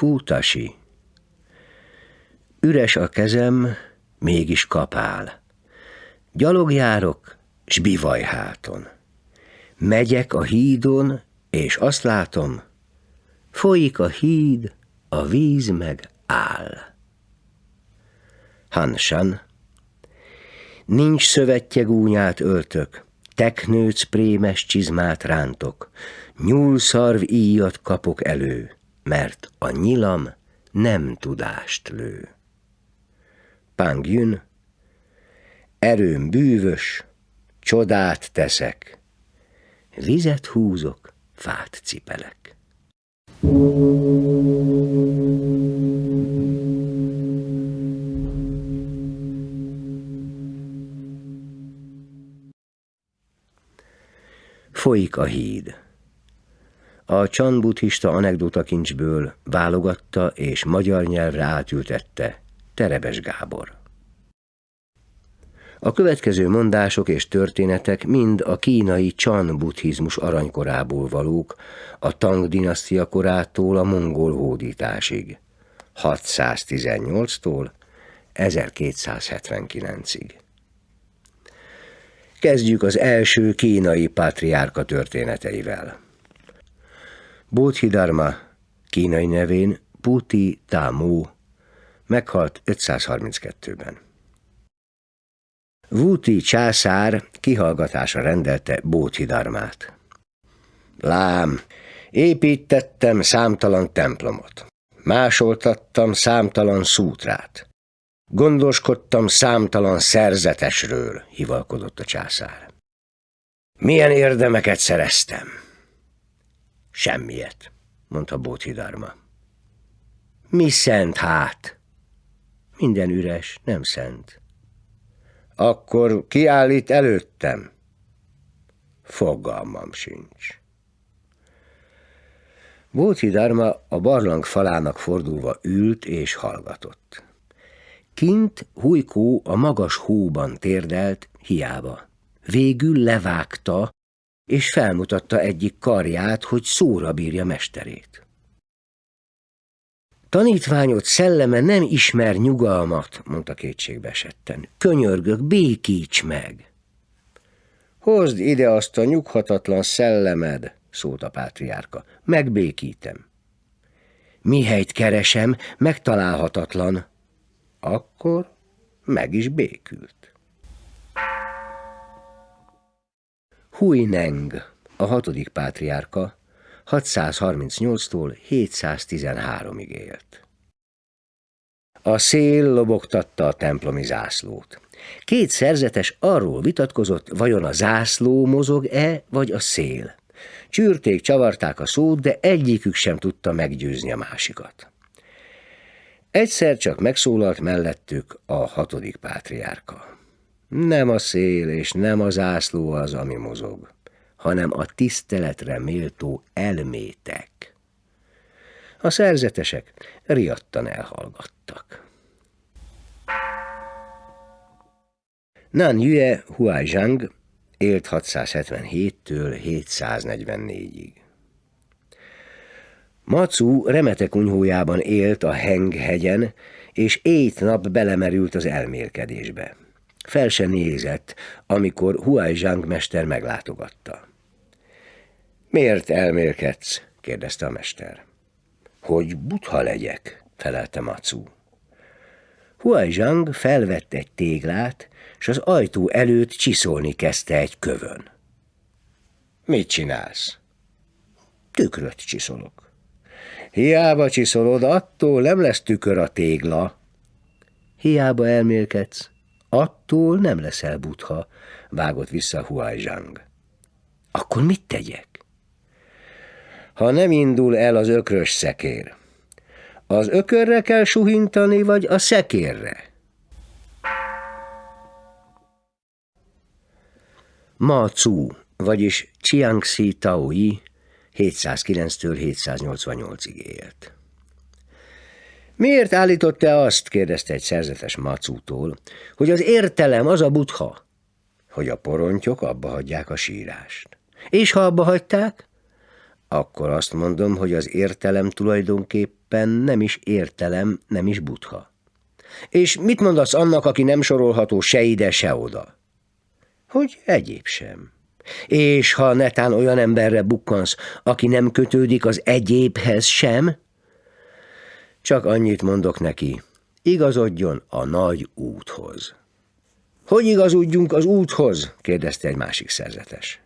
Fútasi. Üres a kezem, mégis kapál. Gyalogjárok, s bivaj háton. Megyek a hídon, és azt látom, folyik a híd, a víz meg áll. Hansan. Nincs szövetje gúnyát öltök, teknőc prémes csizmát rántok, nyúlszarv íjat kapok elő, mert a nyilam nem tudást lő. Pang Yun, erőm bűvös, csodát teszek, vizet húzok, fát cipelek. Folyik a híd. A csan buddhista anekdotakincsből válogatta és magyar nyelvre átültette Terebes Gábor. A következő mondások és történetek mind a kínai Chan buddhizmus aranykorából valók, a Tang dinasztia korától a mongol hódításig, 618-tól 1279-ig. Kezdjük az első kínai pátriárka történeteivel. Bodhidharma, kínai nevén Puti Tamu, meghalt 532-ben. Vuti császár kihallgatásra rendelte Bóthidharmát. Lám, építettem számtalan templomot, másoltattam számtalan szútrát, gondoskodtam számtalan szerzetesről, hivalkodott a császár. Milyen érdemeket szereztem? Semmiet, mondta Bóthidharma. Mi szent hát? Minden üres, nem szent. Akkor kiállít előttem? Fogalmam sincs. Bóci Dharma a barlang falának fordulva ült és hallgatott. Kint Hujkó a magas hóban térdelt, hiába. Végül levágta, és felmutatta egyik karját, hogy szóra bírja mesterét. Tanítványod szelleme nem ismer nyugalmat, mondta kétségbe esetten. Könyörgök, békíts meg! Hozd ide azt a nyughatatlan szellemed, szólt a pátriárka. Megbékítem. Mihelyt keresem, megtalálhatatlan. Akkor meg is békült. Huineng, a hatodik pátriárka, 638-tól 713-ig élt. A szél lobogtatta a templomi zászlót. Két szerzetes arról vitatkozott, vajon a zászló mozog-e, vagy a szél. Csürték, csavarták a szót, de egyikük sem tudta meggyőzni a másikat. Egyszer csak megszólalt mellettük a hatodik pátriárka. Nem a szél és nem a zászló az, ami mozog hanem a tiszteletre méltó elmétek. A szerzetesek riadtan elhallgattak. Nan Yue Huaizhang élt 677-től 744-ig. Macu remete kunyhójában élt a Heng hegyen, és ét nap belemerült az elmélkedésbe. Fel se nézett, amikor Huaizhang mester meglátogatta. Miért elmélkedsz? kérdezte a mester. Hogy butha legyek, felelte Macu. Huai felvette egy téglát, és az ajtó előtt csiszolni kezdte egy kövön. Mit csinálsz? Tükröt csiszolok. Hiába csiszolod, attól nem lesz tükör a tégla. Hiába elmélkedsz, attól nem leszel butha, vágott vissza Huai Akkor mit tegyek? ha nem indul el az ökrös szekér. Az ökörre kell suhintani, vagy a szekérre? Ma Cu, vagyis Chiangxi Taoi 709-től 788-ig élt. Miért állított te azt, kérdezte egy szerzetes Macútól, hogy az értelem az a butha, hogy a porontyok abba hagyják a sírást. És ha abba hagyták, Akkor azt mondom, hogy az értelem tulajdonképpen nem is értelem, nem is butha. És mit mondasz annak, aki nem sorolható se ide, se oda? Hogy egyéb sem. És ha netán olyan emberre bukkansz, aki nem kötődik az egyébhez sem, csak annyit mondok neki, igazodjon a nagy úthoz. Hogy igazodjunk az úthoz? kérdezte egy másik szerzetes.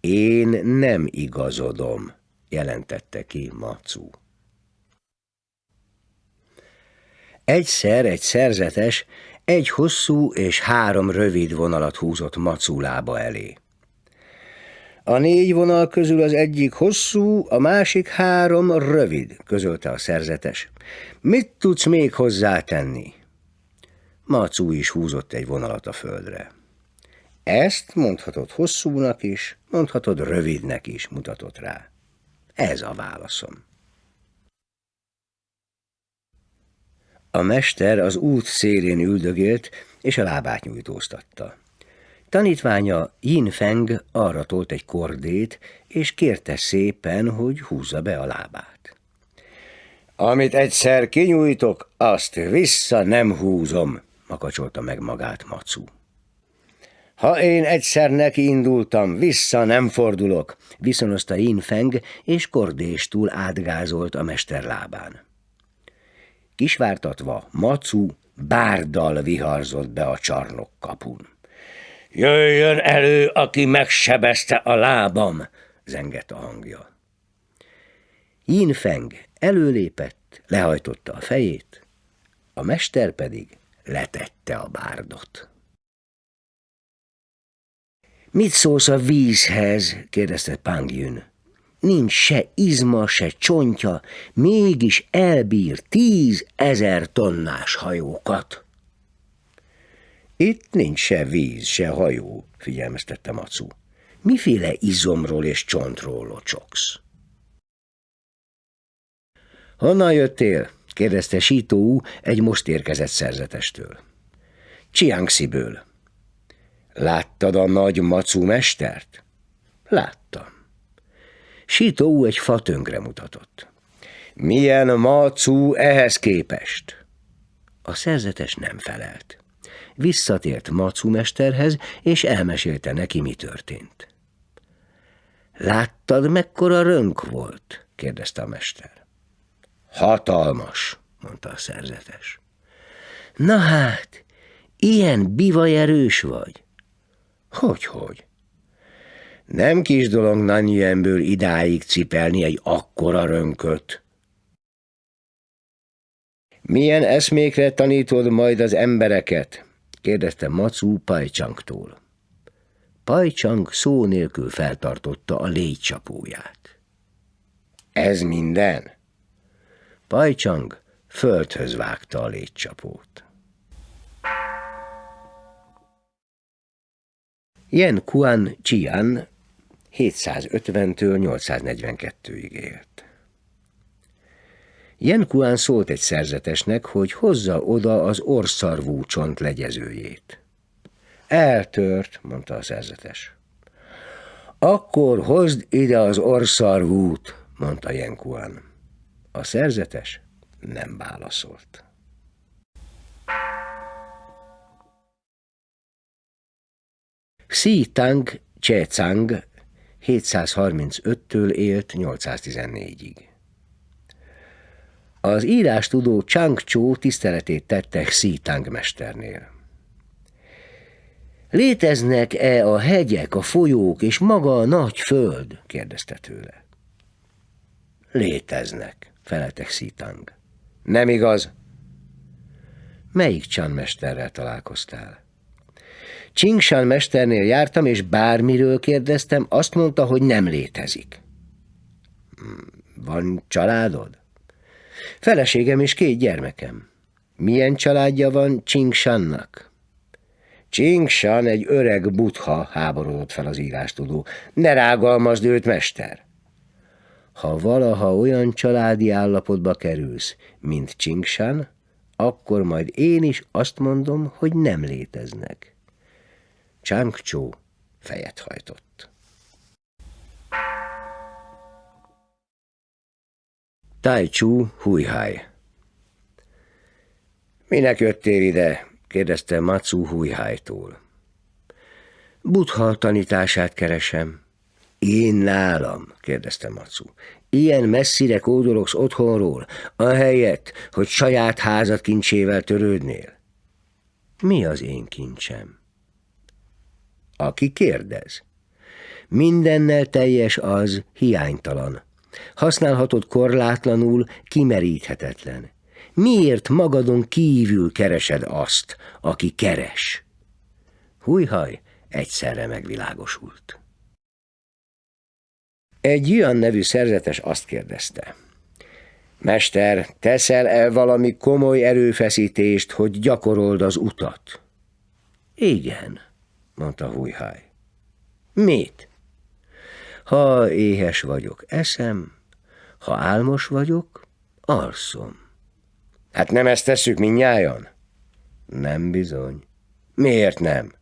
Én nem igazodom, jelentette ki Macu. Egyszer egy szerzetes egy hosszú és három rövid vonalat húzott Macu lába elé. A négy vonal közül az egyik hosszú, a másik három rövid, közölte a szerzetes. Mit tudsz még hozzátenni? Macu is húzott egy vonalat a földre. Ezt mondhatod hosszúnak is, mondhatod rövidnek is, mutatott rá. Ez a válaszom. A mester az út szélén üldögélt, és a lábát nyújtóztatta. Tanítványa Yin Feng arra tolt egy kordét, és kérte szépen, hogy húzza be a lábát. Amit egyszer kinyújtok, azt vissza nem húzom, makacsolta meg magát Macu. Ha én egyszer neki indultam, vissza nem fordulok, viszonozta Yin Feng, és kordéstúl átgázolt a mester lábán. Kisvártatva, Macu bárdal viharzott be a csarnok kapun. Jöjjön elő, aki megsebezte a lábam, zengett a hangja. Yin Feng előlépett, lehajtotta a fejét, a mester pedig letette a bárdot. Mit szólsz a vízhez? kérdezte Pang Yun. Nincs se izma, se csontja, mégis elbír tíz ezer tonnás hajókat. Itt nincs se víz, se hajó, figyelmeztette Macu. Miféle izomról és csontról locsogsz? Honnan jöttél? kérdezte Sító egy most érkezett szerzetestől. Csiangsziből. Láttad a nagy macu mestert? Láttam. Sító egy fa mutatott. Milyen macu ehhez képest? A szerzetes nem felelt. Visszatért macu mesterhez, és elmesélte neki, mi történt. Láttad, mekkora rönk volt? kérdezte a mester. Hatalmas, mondta a szerzetes. Na hát, ilyen bivaj erős vagy? Hogy-hogy? Nem kis dolog Nanyuenből idáig cipelni egy akkora rönköt. Milyen eszmékre tanítod majd az embereket? Kérdezte Macu Pajcsangtól. Pajcsang szó nélkül feltartotta a légycsapóját. Ez minden? Pajcsang földhöz vágta a légycsapót. Yen Kuan Chian 750-től 842-ig élt. Yen Kuan szólt egy szerzetesnek, hogy hozza oda az orszarvú csont legyezőjét. Eltört, mondta a szerzetes. Akkor hozd ide az orszarvút, mondta Yen Kuan. A szerzetes nem válaszolt. Xi Tang Che Chang 735-től élt 814-ig. Az írástudó Chang Cho tiszteletét tette Xi Tang mesternél. Léteznek-e a hegyek, a folyók és maga a nagy föld? kérdezte tőle. Léteznek, felelte Xi Tang. Nem igaz? Melyik Chan mesterrel találkoztál? Csingsán mesternél jártam, és bármiről kérdeztem, azt mondta, hogy nem létezik. Hmm, van családod? Feleségem és két gyermekem. Milyen családja van Csingsannak? Csingsan egy öreg butha, háborodott fel az írástudó. Ne rágalmazd őt, mester! Ha valaha olyan családi állapotba kerülsz, mint Csingsan, akkor majd én is azt mondom, hogy nem léteznek. Changchó fejet hajtott. Tai Chu Huihai. Minek jöttél ide? kérdezte Matsu Huihai-tól. Butha tanítását keresem. Én nálam? kérdezte Matsu. Ilyen messzire kódologsz otthonról, ahelyett, hogy saját házat kincsével törődnél? Mi az én kincsem? Aki kérdez. Mindennel teljes az, hiánytalan. Használhatod korlátlanul, kimeríthetetlen. Miért magadon kívül keresed azt, aki keres? Hújhaj egyszerre megvilágosult. Egy olyan nevű szerzetes azt kérdezte. Mester, teszel-e valami komoly erőfeszítést, hogy gyakorold az utat? Igen, mondta Hújhaj. Mit? Ha éhes vagyok, eszem, ha álmos vagyok, alszom. Hát nem ezt tesszük minnyájan? Nem bizony. Miért nem?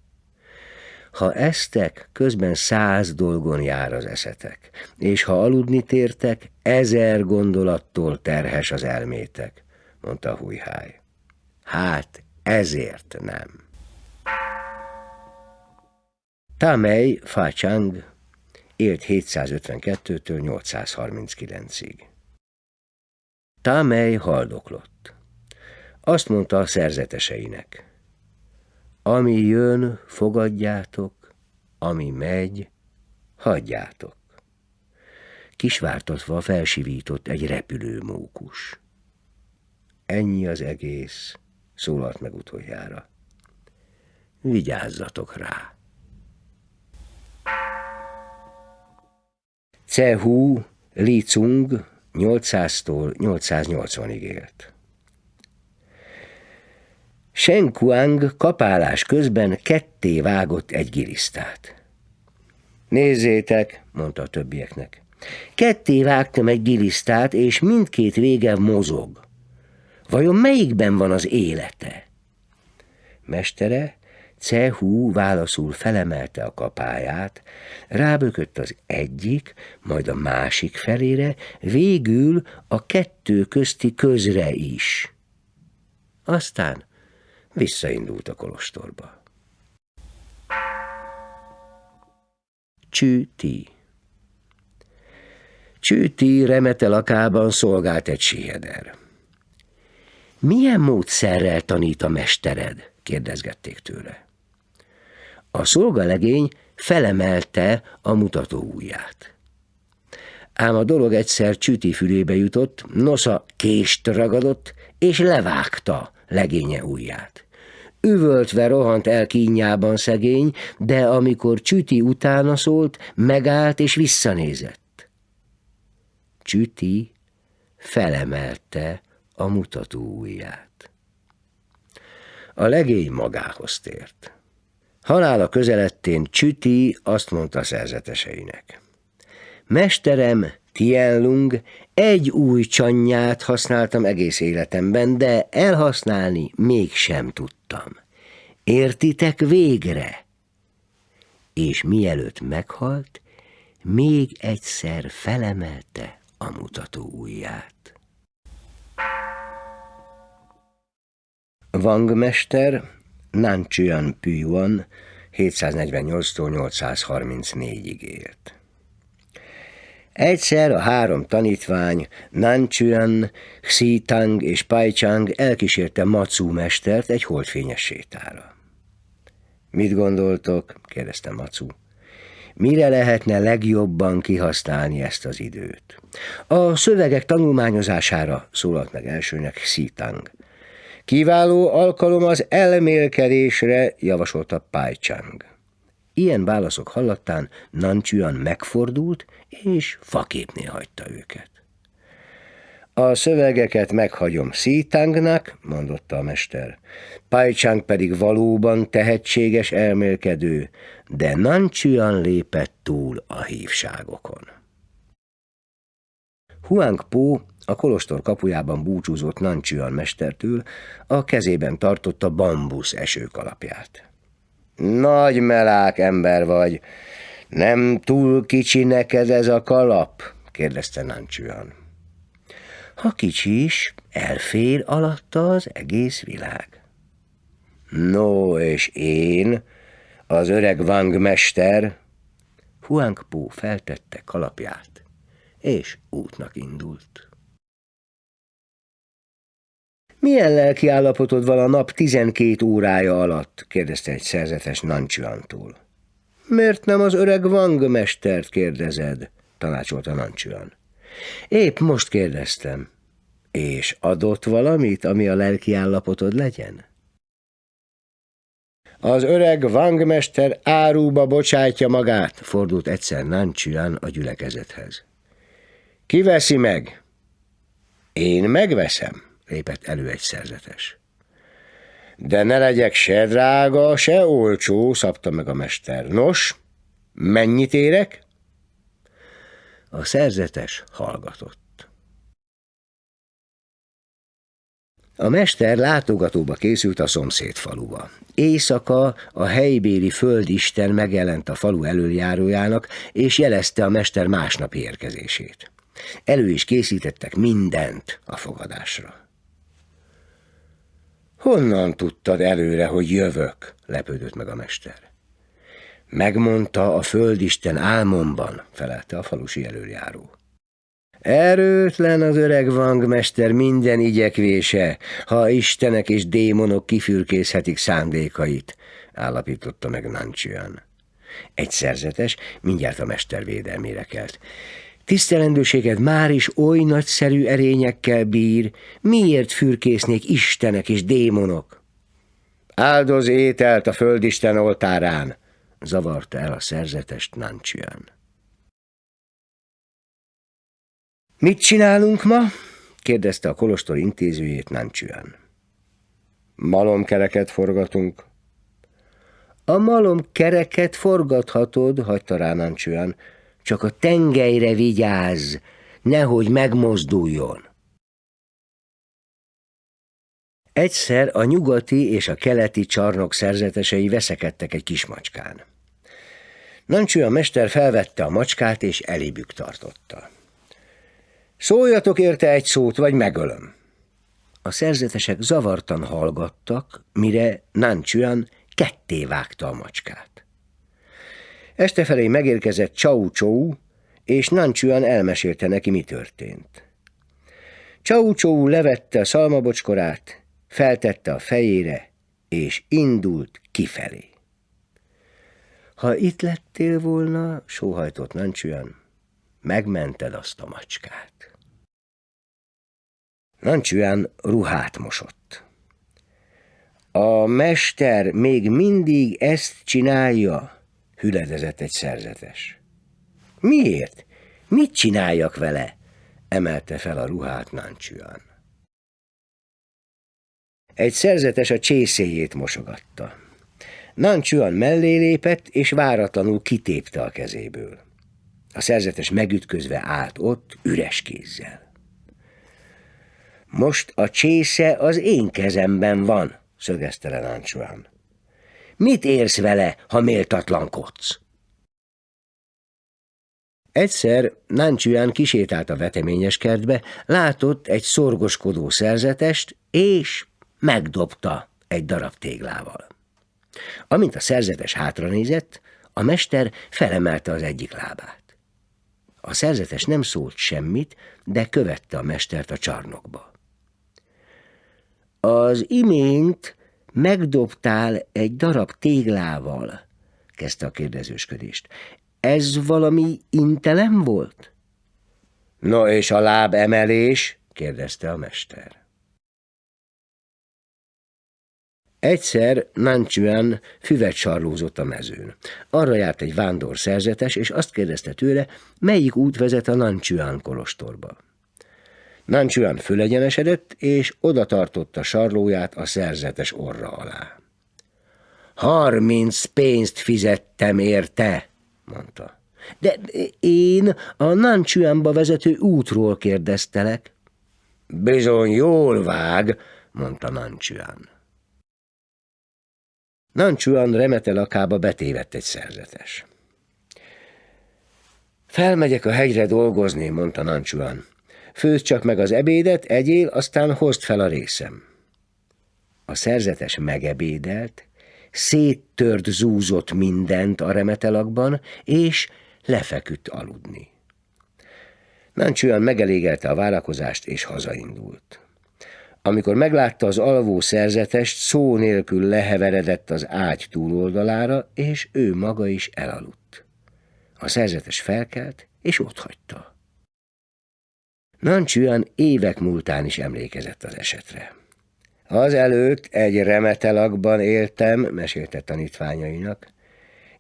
Ha esztek, közben száz dolgon jár az eszetek, és ha aludni tértek, ezer gondolattól terhes az elmétek, mondta Hújháj. Hát ezért nem. Tamei Fácsang élt 752-től 839-ig. Támely haldoklott. Azt mondta a szerzeteseinek. Ami jön, fogadjátok, ami megy, hagyjátok. Kisvártatva felsivított egy repülő mókus. Ennyi az egész, szólalt meg utoljára. Vigyázzatok rá! Cehu Li Cung 800-tól 880-ig élt. Shen Kuang kapálás közben ketté vágott egy gilisztát. Nézzétek, mondta a többieknek. Ketté vágtam egy gilisztát, és mindkét vége mozog. Vajon melyikben van az élete? Mestere Cehu válaszul felemelte a kapáját, rábökött az egyik, majd a másik felére, végül a kettő közti közre is. Aztán visszaindult a kolostorba. Csűti Csűti remete lakában szolgált egy siheder. Milyen módszerrel tanít a mestered? kérdezgették tőle. A szolgalegény felemelte a mutató ujját. Ám a dolog egyszer csüti fülébe jutott, nosza kést ragadott, és levágta legénye ujját. Üvöltve rohant el kínjában szegény, de amikor Csüti utána szólt, megállt és visszanézett. Csüti felemelte a mutató ujját. A legény magához tért. Halála közelettén Csüti azt mondta szerzeteseinek. Mesterem, Tienlung, egy új csanyját használtam egész életemben, de elhasználni mégsem tudtam. Értitek végre? És mielőtt meghalt, még egyszer felemelte a mutató ujját. Wang mester Nanchuan Püyuan 748-tól 834-ig élt. Egyszer a három tanítvány, Nanchuan, Xitang és Paichang elkísérte Matsu mestert egy holdfényes sétára. Mit gondoltok? kérdezte Matsu. Mire lehetne legjobban kihasználni ezt az időt? A szövegek tanulmányozására szólalt meg elsőnek Xitang. Kiváló alkalom az elmélkedésre, javasolta Chang. Ilyen válaszok hallattán Nanchuan megfordult, és faképnél hagyta őket. A szövegeket meghagyom Szítangnak, mondotta a mester. Chang pedig valóban tehetséges elmélkedő, de Nanchuan lépett túl a hívságokon. Huang Po a kolostor kapujában búcsúzott Nancsüan mestertől, a kezében tartotta bambusz esőkalapját. Nagy melák ember vagy, nem túl kicsi neked ez a kalap? kérdezte Nancsüan. Ha kicsi is, elfér alatta az egész világ. No, és én, az öreg Wang mester, Huang Pu feltette kalapját, és útnak indult. Milyen lelki állapotod van a nap tizenkét órája alatt? kérdezte egy szerzetes Nancsuantól. Miért nem az öreg Wang mestert kérdezed? tanácsolta Nancsuan. Épp most kérdeztem. És adott valamit, ami a lelki állapotod legyen? Az öreg vangmester áruba bocsátja magát, fordult egyszer Nancsuan a gyülekezethez. Ki veszi meg? Én megveszem, lépett elő egy szerzetes. De ne legyek se drága, se olcsó, szabta meg a mester. Nos, mennyit érek? A szerzetes hallgatott. A mester látogatóba készült a szomszéd faluba. Éjszaka a helybéli földisten megjelent a falu előjárójának, és jelezte a mester másnapi érkezését. Elő is készítettek mindent a fogadásra. Honnan tudtad előre, hogy jövök? lepődött meg a mester. Megmondta a földisten álmomban, felelte a falusi előjáró. Erőtlen az öreg vangmester minden igyekvése, ha istenek és démonok kifürkészhetik szándékait, állapította meg Nancsian. Egy szerzetes mindjárt a mester védelmére kelt. Tisztelendőséged már is oly nagyszerű erényekkel bír, miért fürkésznék istenek és démonok? Áldoz ételt a földisten oltárán, zavarta el a szerzetest Nancsian. Mit csinálunk ma? kérdezte a kolostor intézőjét Nancsüan. Malomkereket forgatunk. A malomkereket forgathatod, hagyta rá Nancsüan, csak a tengelyre vigyázz, nehogy megmozduljon. Egyszer a nyugati és a keleti csarnok szerzetesei veszekedtek egy kis macskán. Nancső a mester felvette a macskát és elébük tartotta. Szóljatok érte egy szót, vagy megölöm. A szerzetesek zavartan hallgattak, mire Nanchuan ketté vágta a macskát. Este felé megérkezett Chau Chou, és Nanchuan elmesélte neki, mi történt. Chau Chou levette a szalmabocskorát, feltette a fejére, és indult kifelé. Ha itt lettél volna, sóhajtott Nanchuan, megmented azt a macskát. Nancsúján ruhát mosott. A mester még mindig ezt csinálja, hüledezett egy szerzetes. Miért? Mit csináljak vele? emelte fel a ruhát Nancsúján. Egy szerzetes a csészéjét mosogatta. Nancsúan mellé lépett, és váratlanul kitépte a kezéből. A szerzetes megütközve állt ott, üres kézzel. Most a csésze az én kezemben van, szögezte le Náncsuán. Mit érsz vele, ha méltatlankodsz? Egyszer Náncsuán kisétált a veteményes kertbe, látott egy szorgoskodó szerzetest, és megdobta egy darab téglával. Amint a szerzetes hátranézett, a mester felemelte az egyik lábát. A szerzetes nem szólt semmit, de követte a mestert a csarnokba. Az imént megdobtál egy darab téglával, kezdte a kérdezősködést. Ez valami intelem volt? No, és a láb emelés? kérdezte a mester. Egyszer Nanchuan füvet sarlózott a mezőn. Arra járt egy vándor szerzetes, és azt kérdezte tőle, melyik út vezet a Nanchuan kolostorba. Nanchuan fölegyenesedett, és oda tartotta sarlóját a szerzetes orra alá. Harminc pénzt fizettem érte, mondta. De én a Nanchuanba vezető útról kérdeztelek. Bizony jól vág, mondta Nanchuan. Nanchuan remete lakába betévett egy szerzetes. Felmegyek a hegyre dolgozni, mondta Nanchuan. Főzd csak meg az ebédet, egyél, aztán hozd fel a részem. A szerzetes megebédelt, széttört zúzott mindent a remetelakban, és lefeküdt aludni. Nancsúan megelégelte a várakozást, és hazaindult. Amikor meglátta az alvó szerzetest, szó nélkül leheveredett az ágy túloldalára, és ő maga is elaludt. A szerzetes felkelt, és otthagyta. Nancsúan évek múltán is emlékezett az esetre. Az előtt egy remetelakban éltem, mesélte tanítványainak,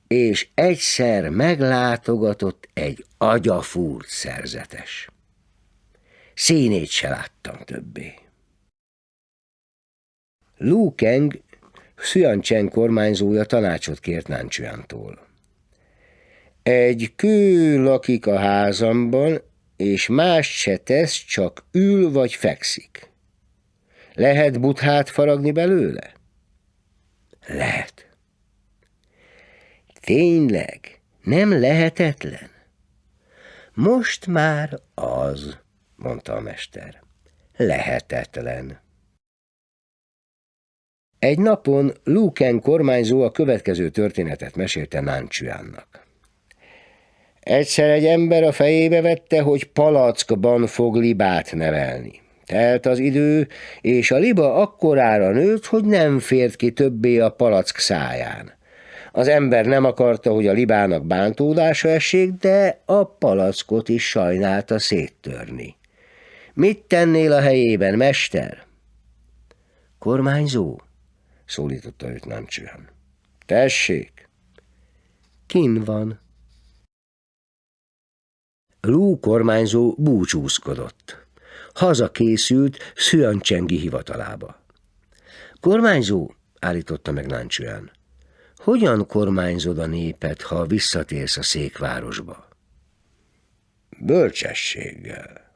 és egyszer meglátogatott egy agyafúrt szerzetes. Színét se láttam többé. Lu Keng, Chen kormányzója tanácsot kért Nancsüántól. Egy kő lakik a házamban, és más se tesz, csak ül vagy fekszik. Lehet buthát faragni belőle? Lehet. Tényleg, nem lehetetlen? Most már az, mondta a mester. Lehetetlen. Egy napon Luken kormányzó a következő történetet mesélte Náncsüánnak. Egyszer egy ember a fejébe vette, hogy palackban fog libát nevelni. Telt az idő, és a liba akkorára nőtt, hogy nem fért ki többé a palack száján. Az ember nem akarta, hogy a libának bántódása essék, de a palackot is sajnálta széttörni. Mit tennél a helyében, mester? Kormányzó, szólította őt Nancsően. Tessék! Kin van. Lú kormányzó búcsúzkodott. Haza készült Szüancsengi hivatalába. Kormányzó, állította meg Nancsően, hogyan kormányzod a népet, ha visszatérsz a székvárosba? Bölcsességgel.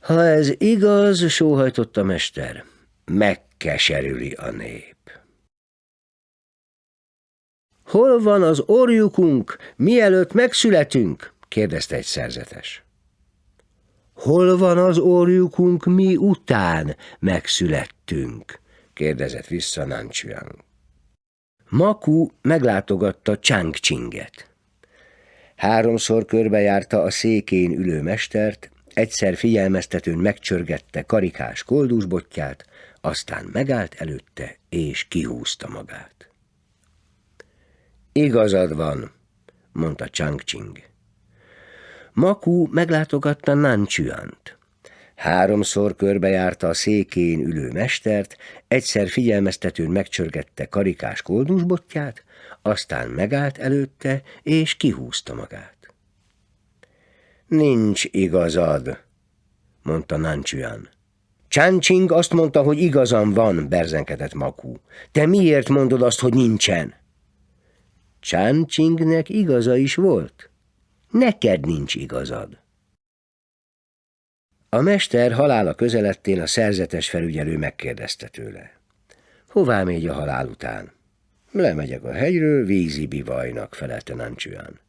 Ha ez igaz, sóhajtott a mester, megkeserüli a nép. Hol van az orjukunk, mielőtt megszületünk? Kérdezte egy szerzetes. Hol van az orjukunk, mi után megszülettünk? kérdezett vissza Nanchuang. Maku meglátogatta Changchinget. Háromszor körbejárta a székén ülő mestert, egyszer figyelmeztetőn megcsörgette karikás koldusbotját, aztán megállt előtte, és kihúzta magát. Igazad van, mondta Changching. Maku meglátogatta Nanchuant. Háromszor körbejárta a székén ülő mestert, egyszer figyelmeztetőn megcsörgette karikás koldusbotját, aztán megállt előtte, és kihúzta magát. Nincs igazad, mondta Nanchuan. Changching azt mondta, hogy igazam van, berzenkedett Maku. Te miért mondod azt, hogy nincsen? Changchingnek igaza is volt. Neked nincs igazad. A mester halála közelettén a szerzetes felügyelő megkérdezte tőle. Hová megy a halál után? Lemegyek a hegyről, vízi bivajnak, felelte Nancsüan.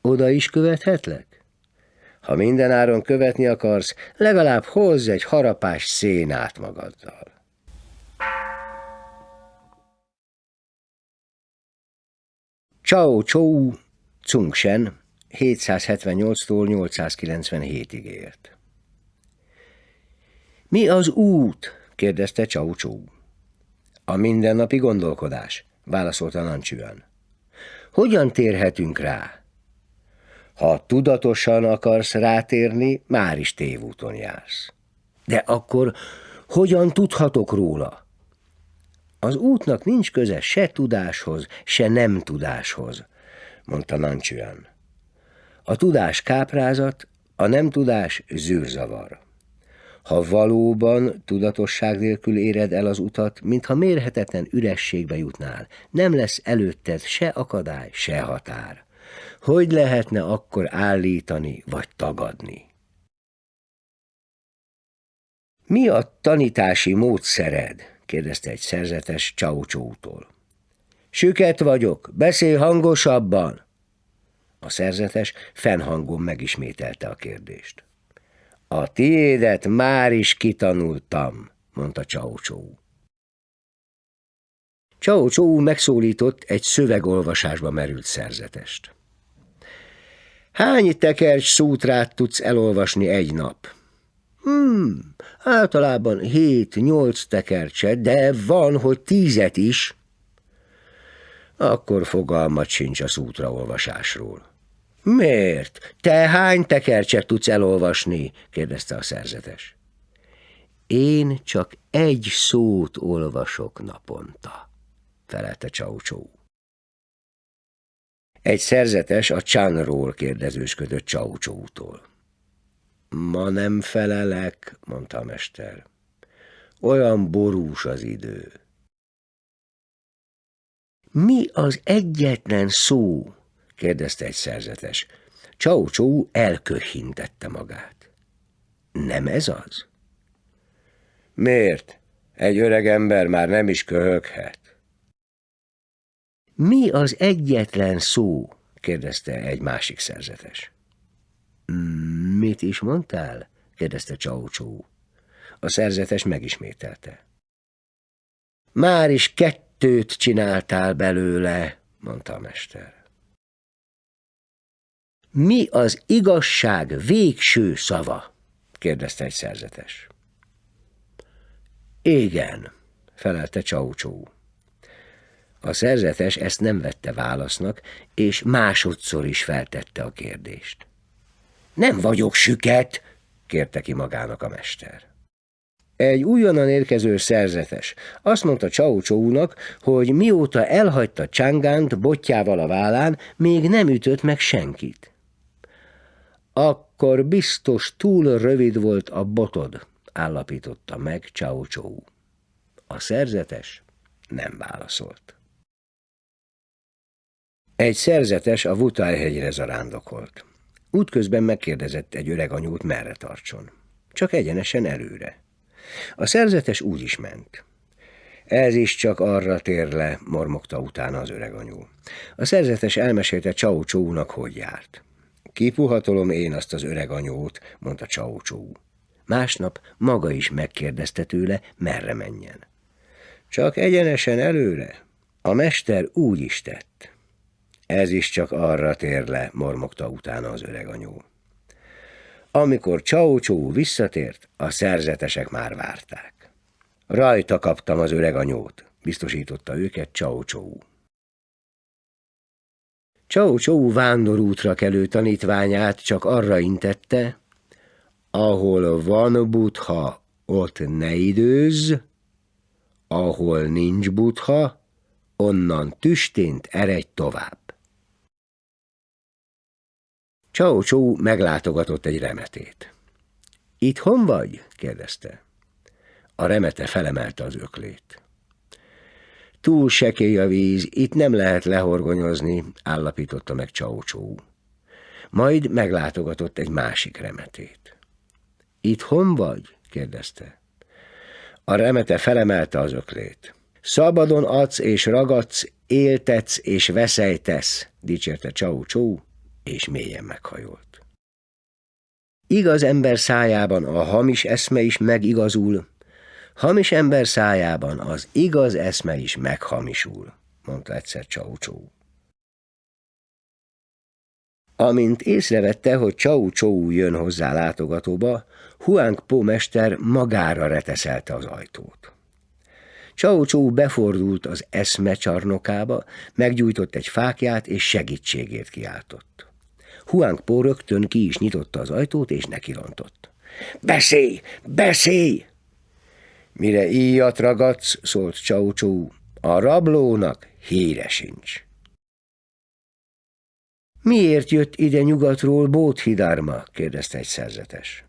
Oda is követhetlek? Ha minden áron követni akarsz, legalább hozz egy harapás szénát magaddal. Chao Chou Shen 778-tól 897-ig élt. Mi az út? kérdezte Chou. A mindennapi gondolkodás, válaszolta Nancsüan. Hogyan térhetünk rá? Ha tudatosan akarsz rátérni, már is tévúton jársz. De akkor hogyan tudhatok róla? Az útnak nincs köze se tudáshoz, se nem tudáshoz, mondta Nancsüan. A tudás káprázat, a nem tudás zűrzavar. Ha valóban tudatosság nélkül éred el az utat, mintha mérhetetlen ürességbe jutnál, nem lesz előtted se akadály, se határ. Hogy lehetne akkor állítani vagy tagadni? Mi a tanítási módszered? kérdezte egy szerzetes Csaucsótól. Süket vagyok, beszélj hangosabban! A szerzetes fennhangon megismételte a kérdést. A tiédet már is kitanultam, mondta Csaucsó. Csaucsó megszólított egy szövegolvasásba merült szerzetest. Hány tekercs szútrát tudsz elolvasni egy nap? Hmm, általában hét-nyolc tekercset, de van, hogy tízet is. Akkor fogalmat sincs a szútraolvasásról. Miért? Te hány tekercset tudsz elolvasni? kérdezte a szerzetes. Én csak egy szót olvasok naponta, felelte Csaucsó. Egy szerzetes a csánról kérdezősködött Csaucsótól. Ma nem felelek, mondta a mester. Olyan borús az idő. Mi az egyetlen szó, kérdezte egy szerzetes. Csaucsó elköhintette magát. Nem ez az? Miért? Egy öreg ember már nem is köhöghet. Mi az egyetlen szó? kérdezte egy másik szerzetes. Mit is mondtál? kérdezte Csaucsó. A szerzetes megismételte. Már is kettőt csináltál belőle, mondta a mester. Mi az igazság végső szava? kérdezte egy szerzetes. Igen, felelte Csaucsó. A szerzetes ezt nem vette válasznak, és másodszor is feltette a kérdést. Nem vagyok süket, kérte ki magának a mester. Egy újonnan érkező szerzetes azt mondta Csaucsónak, hogy mióta elhagyta Csangánt botjával a vállán, még nem ütött meg senkit. Akkor biztos túl rövid volt a botod, állapította meg Csaucsó. A szerzetes nem válaszolt. Egy szerzetes a Vutájhegyre zarándokolt. Útközben megkérdezett egy öreg anyút, merre tartson. Csak egyenesen előre. A szerzetes úgy is ment. Ez is csak arra tér le, mormogta utána az öreg anyú. A szerzetes elmesélte Csau Csónak, hogy járt. Kipuhatolom én azt az öreg anyót, mondta Csau Csó. Másnap maga is megkérdezte tőle, merre menjen. Csak egyenesen előre. A mester úgy is tett. Ez is csak arra tér le, mormogta utána az öreg anyó. Amikor Csaucsó visszatért, a szerzetesek már várták. Rajta kaptam az öreg anyót, biztosította őket Csaucsó. Csaucsó vándorútra kelő tanítványát csak arra intette, ahol van butha, ott ne időzz, ahol nincs butha, onnan tüstént eredj tovább. Csau Csó meglátogatott egy remetét. Itthon vagy? kérdezte. A remete felemelte az öklét. Túl sekély a víz, itt nem lehet lehorgonyozni, állapította meg Csau Csó. Majd meglátogatott egy másik remetét. Itthon vagy? kérdezte. A remete felemelte az öklét. Szabadon adsz és ragadsz, éltetsz és veszejtesz, dicsérte Csau Csó, és mélyen meghajolt. Igaz ember szájában a hamis eszme is megigazul, hamis ember szájában az igaz eszme is meghamisul, mondta egyszer Csau-Csó. Amint észrevette, hogy Csau Csou jön hozzá látogatóba, Huang Po mester magára reteszelte az ajtót. Csau Csou befordult az eszme csarnokába, meggyújtott egy fákját és segítségét kiáltott. Huang Po rögtön ki is nyitotta az ajtót, és nekirontott. Beszélj! Beszélj! Mire íjat ragadsz, szólt Csau Csou, a rablónak híre sincs. Miért jött ide nyugatról Bóthidárma? kérdezte egy szerzetes.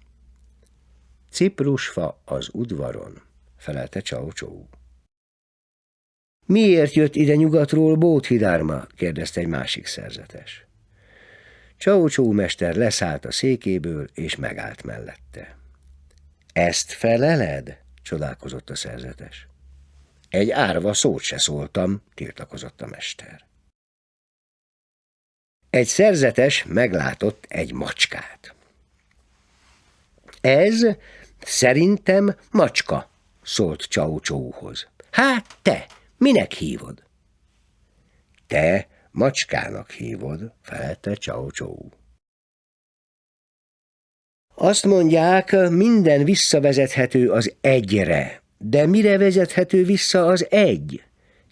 Ciprusfa az udvaron, felelte Csau Csou. Miért jött ide nyugatról Bóthidárma? kérdezte egy másik szerzetes. Csaucsó mester leszállt a székéből, és megállt mellette. Ezt feleled? csodálkozott a szerzetes. Egy árva szót se szóltam, tiltakozott a mester. Egy szerzetes meglátott egy macskát. Ez szerintem macska, szólt Csau Csóhoz. Hát te, minek hívod? Te macskának hívod, felelte Csau Csó. Azt mondják, minden visszavezethető az egyre, de mire vezethető vissza az egy?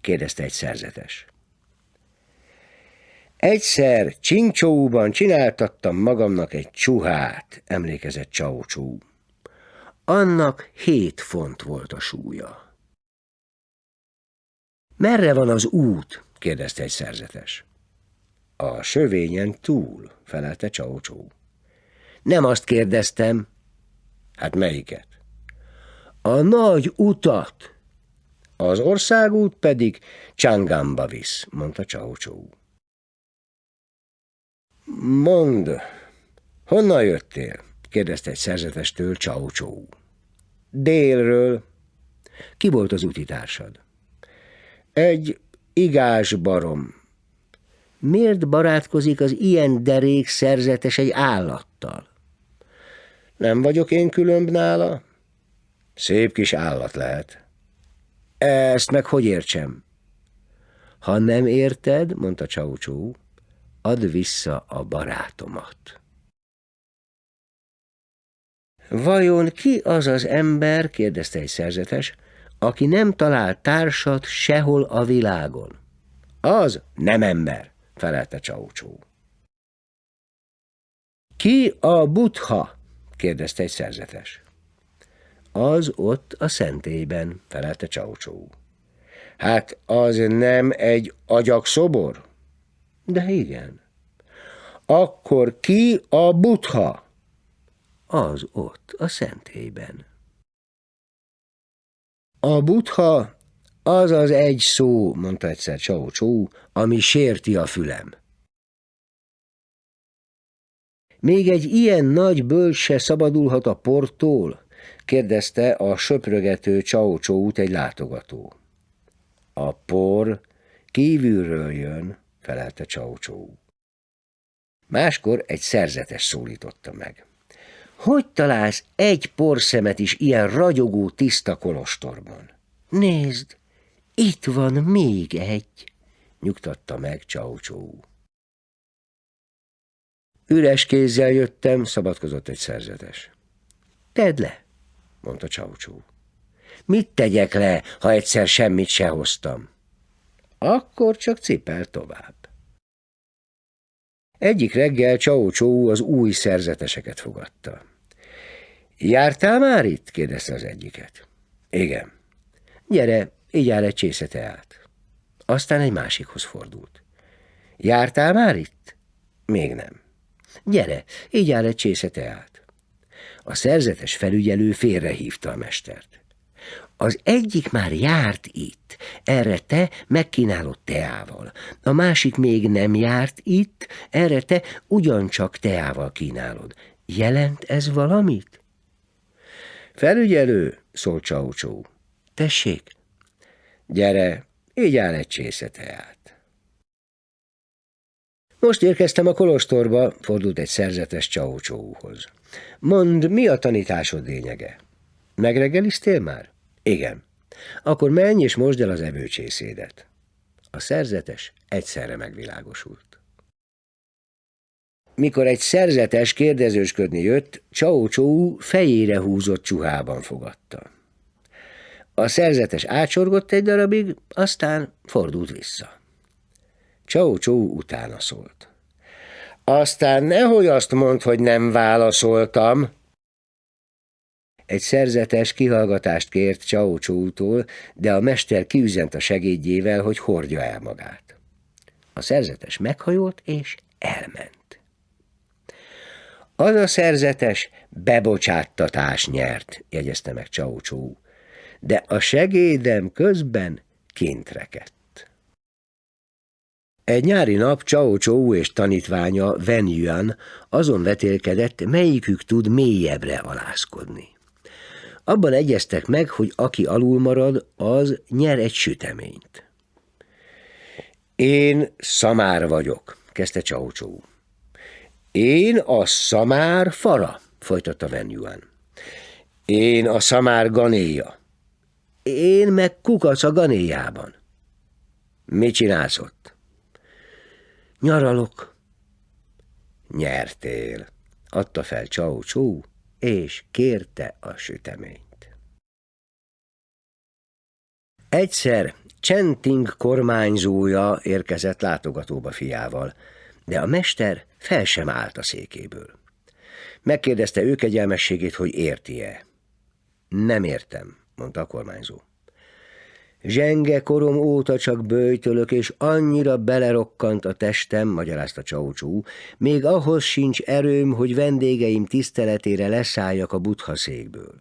kérdezte egy szerzetes. Egyszer Csincsóban csináltattam magamnak egy csuhát, emlékezett Csaucsó. Annak hét font volt a súlya. Merre van az út? Kérdezte egy szerzetes. A sövényen túl, felelte Csaucsó. Nem azt kérdeztem. Hát melyiket? A nagy utat. Az országút pedig Csangamba visz, mondta Csaucsó. Mondd, honnan jöttél? kérdezte egy szerzetestől Csaucsó. Délről. Ki volt az utitársad? Egy igás barom. Miért barátkozik az ilyen derék szerzetes egy állattal? Nem vagyok én különb nála? Szép kis állat lehet. Ezt meg hogy értsem? Ha nem érted, mondta Csaucsó, add vissza a barátomat. Vajon ki az az ember, kérdezte egy szerzetes, aki nem talál társat sehol a világon? Az nem ember, felelte Csaucsó. Ki a butha? kérdezte egy szerzetes. Az ott a szentélyben, felelte Csaucsó. Hát az nem egy agyakszobor? De igen. Akkor ki a butha? Az ott, a szentélyben. A butha az az egy szó, mondta egyszer Csau Csó, ami sérti a fülem. Még egy ilyen nagy bölcs szabadulhat a portól? kérdezte a söprögető Csau Csót egy látogató. A por kívülről jön, felelte Csaucsó. Máskor egy szerzetes szólította meg. Hogy találsz egy porszemet is ilyen ragyogó tiszta kolostorban? Nézd, itt van még egy, nyugtatta meg Csaucsó. Üres kézzel jöttem, szabadkozott egy szerzetes. Tedd le, mondta Csaucsó. Mit tegyek le, ha egyszer semmit se hoztam? Akkor csak cipel tovább. Egyik reggel Csau Csó az új szerzeteseket fogadta. Jártál már itt? kérdezte az egyiket. Igen. Gyere, így áll egy csésze teát. Aztán egy másikhoz fordult. Jártál már itt? Még nem. Gyere, így áll egy csésze teát. A szerzetes felügyelő félrehívta a mestert. Az egyik már járt itt, erre te megkínálod teával. A másik még nem járt itt, erre te ugyancsak teával kínálod. Jelent ez valamit? Felügyelő, szólt Csaucsó. Tessék, gyere, így áll egy csésze teát. Most érkeztem a kolostorba, fordult egy szerzetes Csaucsóhoz. Mondd, mi a tanításod lényege? Megreggeliztél már? Igen. Akkor menj és mosd el az evőcsészédet. A szerzetes egyszerre megvilágosult. Mikor egy szerzetes kérdezősködni jött, Csau Csó fejére húzott csuhában fogadta. A szerzetes átsorgott egy darabig, aztán fordult vissza. Csau Csó utána szólt. Aztán nehogy azt mondd, hogy nem válaszoltam, egy szerzetes kihallgatást kért Csaucsótól, de a mester kiüzent a segédjével, hogy hordja el magát. A szerzetes meghajolt és elment. Az a szerzetes bebocsáttatás nyert, jegyezte meg Csaucsó, de a segédem közben kint rekedt. Egy nyári nap Chao Chou és tanítványa Wen Yuan azon vetélkedett, melyikük tud mélyebbre alászkodni. Abban egyeztek meg, hogy aki alul marad, az nyer egy süteményt. Én szamár vagyok, kezdte Csaucsó. Én a szamár fara, folytatta Van Yuan. Én a szamár ganéja. Én meg kukac a ganéjában. Mit csinálsz ott? Nyaralok. Nyertél. Adta fel Csau és kérte a süteményt. Egyszer Csenting kormányzója érkezett látogatóba fiával, de a mester fel sem állt a székéből. Megkérdezte ő kegyelmességét, hogy érti-e. Nem értem, mondta a kormányzó. Zsenge korom óta csak bőjtölök, és annyira belerokkant a testem, magyarázta Csaucsú, még ahhoz sincs erőm, hogy vendégeim tiszteletére leszálljak a butha székből.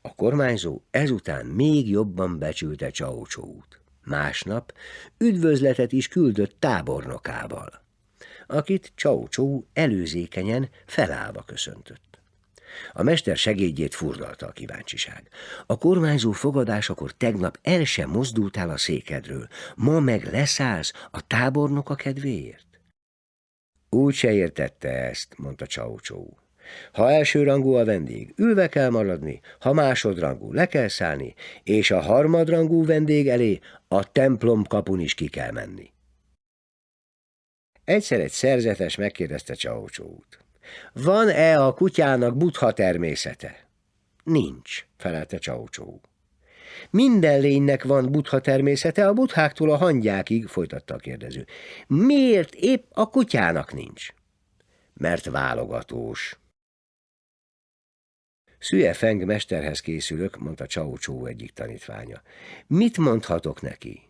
A kormányzó ezután még jobban becsülte Csaucsút. Másnap üdvözletet is küldött tábornokával, akit Csaucsó előzékenyen felállva köszöntött. A mester segédjét furdalta a kíváncsiság. A kormányzó fogadásakor tegnap el sem mozdultál a székedről, ma meg leszállsz a tábornok a kedvéért? Úgy se értette ezt, mondta Csaucsó. Ha elsőrangú a vendég, ülve kell maradni, ha másodrangú, le kell szállni, és a harmadrangú vendég elé a templom kapun is ki kell menni. Egyszer egy szerzetes megkérdezte Csaucsót. Van-e a kutyának butha természete? Nincs, felelte Csaucsó. Minden lénynek van butha természete, a butháktól a hangyákig, folytatta a kérdező. Miért épp a kutyának nincs? Mert válogatós. Szüje Feng mesterhez készülök, mondta Csaucsó egyik tanítványa. Mit mondhatok neki?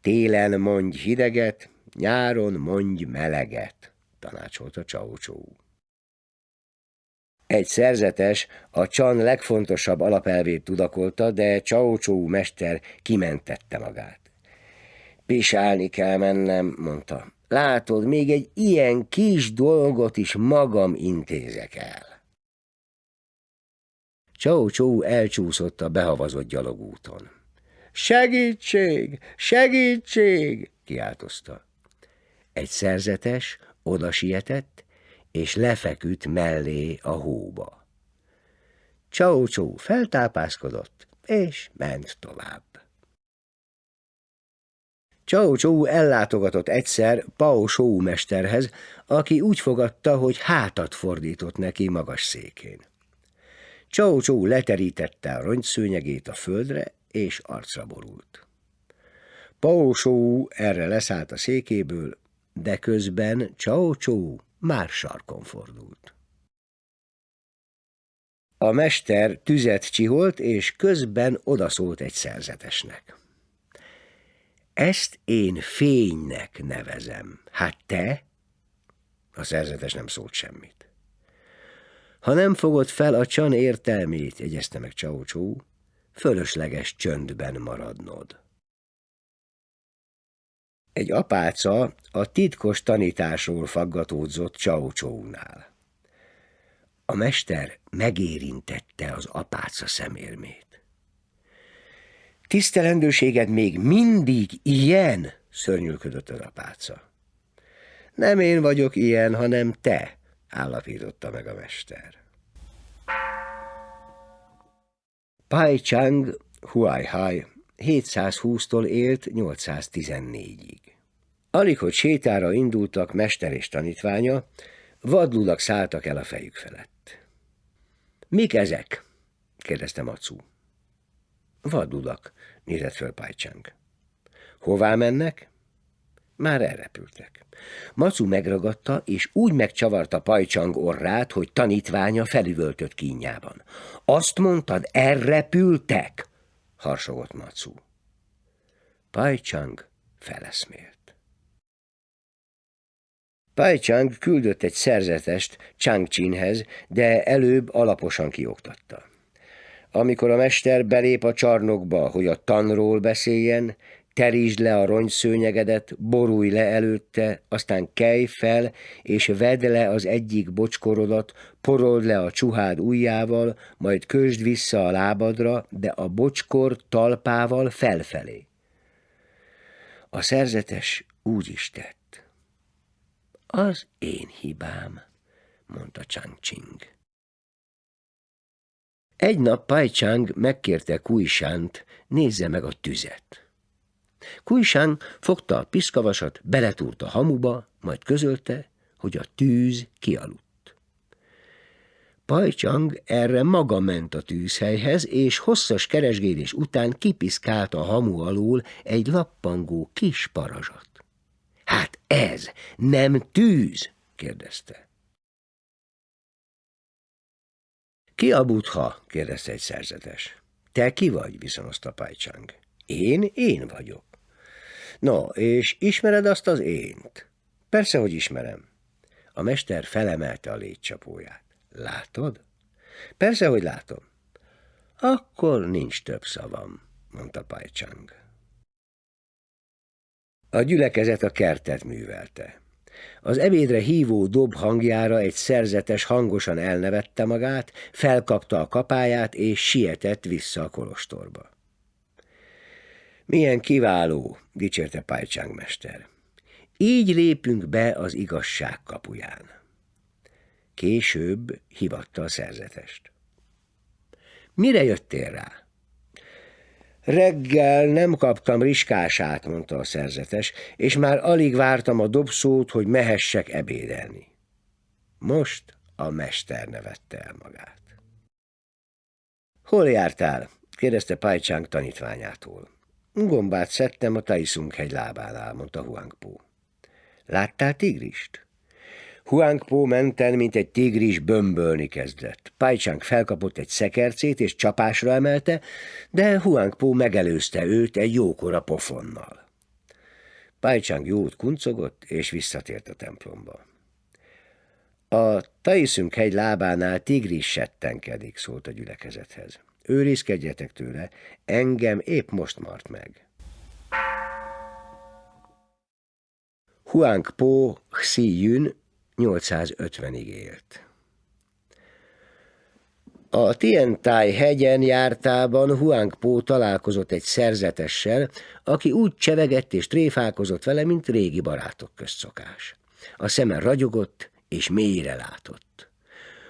Télen mondj hideget, nyáron mondj meleget tanácsolta Csaucsó. Egy szerzetes a csan legfontosabb alapelvét tudakolta, de Csaucsó mester kimentette magát. Pisálni kell mennem, mondta. Látod, még egy ilyen kis dolgot is magam intézek el. Csau-csó elcsúszott a behavazott gyalogúton. Segítség! Segítség! kiáltozta. Egy szerzetes oda sietett, és lefeküdt mellé a hóba. Csau-csó feltápászkodott, és ment tovább. Csau-csó ellátogatott egyszer Pao Sou mesterhez, aki úgy fogadta, hogy hátat fordított neki magas székén. Csau-csó leterítette a rongyszőnyegét a földre, és arcra borult. Pao erre leszállt a székéből, de közben Csau-Csó már sarkon fordult. A mester tüzet csiholt, és közben odaszólt egy szerzetesnek. Ezt én fénynek nevezem. Hát te? A szerzetes nem szólt semmit. Ha nem fogod fel a csan értelmét, jegyezte meg Csau-Csó, fölösleges csöndben maradnod. Egy apáca a titkos tanításról faggatódzott Csaucsónál. A mester megérintette az apáca szemérmét. Tisztelendőséged még mindig ilyen, szörnyűködött az apáca. Nem én vagyok ilyen, hanem te, állapította meg a mester. Pai Chang Huai Hai 720-tól élt 814-ig. Alig, hogy sétára indultak mester és tanítványa, vadludak szálltak el a fejük felett. Mik ezek? kérdezte Macu. Vadludak, nézett föl Pajcsánk. Hová mennek? Már elrepültek. Macu megragadta, és úgy megcsavarta Pajcsang orrát, hogy tanítványa felüvöltött kínjában. Azt mondtad, elrepültek? harsogott Macu. Pajcsang feleszmélt. Pai Chang küldött egy szerzetest Chang Chinhez, de előbb alaposan kioktatta. Amikor a mester belép a csarnokba, hogy a tanról beszéljen, terítsd le a rongyszőnyegedet, borulj le előtte, aztán kelj fel, és vedd le az egyik bocskorodat, porold le a csuhád ujjával, majd kösd vissza a lábadra, de a bocskor talpával felfelé. A szerzetes úgy is tett. Az én hibám, mondta Chang Ching. Egy nap Pajcsáng megkérte Kuisánt, nézze meg a tüzet. Kuisán fogta a piszkavasat, beletúrt a hamuba, majd közölte, hogy a tűz kialudt. Pajcsang erre maga ment a tűzhelyhez, és hosszas keresgélés után kipiszkált a hamu alól egy lappangó kis parazsat. Ez nem tűz? kérdezte. Ki a butha? kérdezte egy szerzetes. Te ki vagy? viszonozta Pajcsang. Én? Én vagyok. No, és ismered azt az ént? Persze, hogy ismerem. A mester felemelte a létcsapóját. Látod? Persze, hogy látom. Akkor nincs több szavam, mondta Pajcsang. A gyülekezet a kertet művelte. Az ebédre hívó dob hangjára egy szerzetes hangosan elnevette magát, felkapta a kapáját és sietett vissza a kolostorba. Milyen kiváló, dicsérte Pajcsáng mester. Így lépünk be az igazság kapuján. Később hivatta a szerzetest. Mire jöttél rá? Reggel nem kaptam riskását, mondta a szerzetes, és már alig vártam a dobszót, hogy mehessek ebédelni. Most a mester nevette el magát. Hol jártál? kérdezte Pajcsánk tanítványától. Gombát szedtem a Taiszunk hegy lábánál, mondta Huangpó. Láttál tigrist? Huangpó menten, mint egy tigris bömbölni kezdett. Pajcsánk felkapott egy szekercét és csapásra emelte, de Huangpó megelőzte őt egy jókora pofonnal. Pajcsánk jót kuncogott, és visszatért a templomba. A Taiszünk hegy lábánál tigris settenkedik, szólt a gyülekezethez. Őrizkedjetek tőle, engem épp most mart meg. Huang Po Xi Yun 850-ig élt. A Tientai hegyen jártában Huang Po találkozott egy szerzetessel, aki úgy csevegett és tréfálkozott vele, mint régi barátok közszokás. A szeme ragyogott és mélyre látott.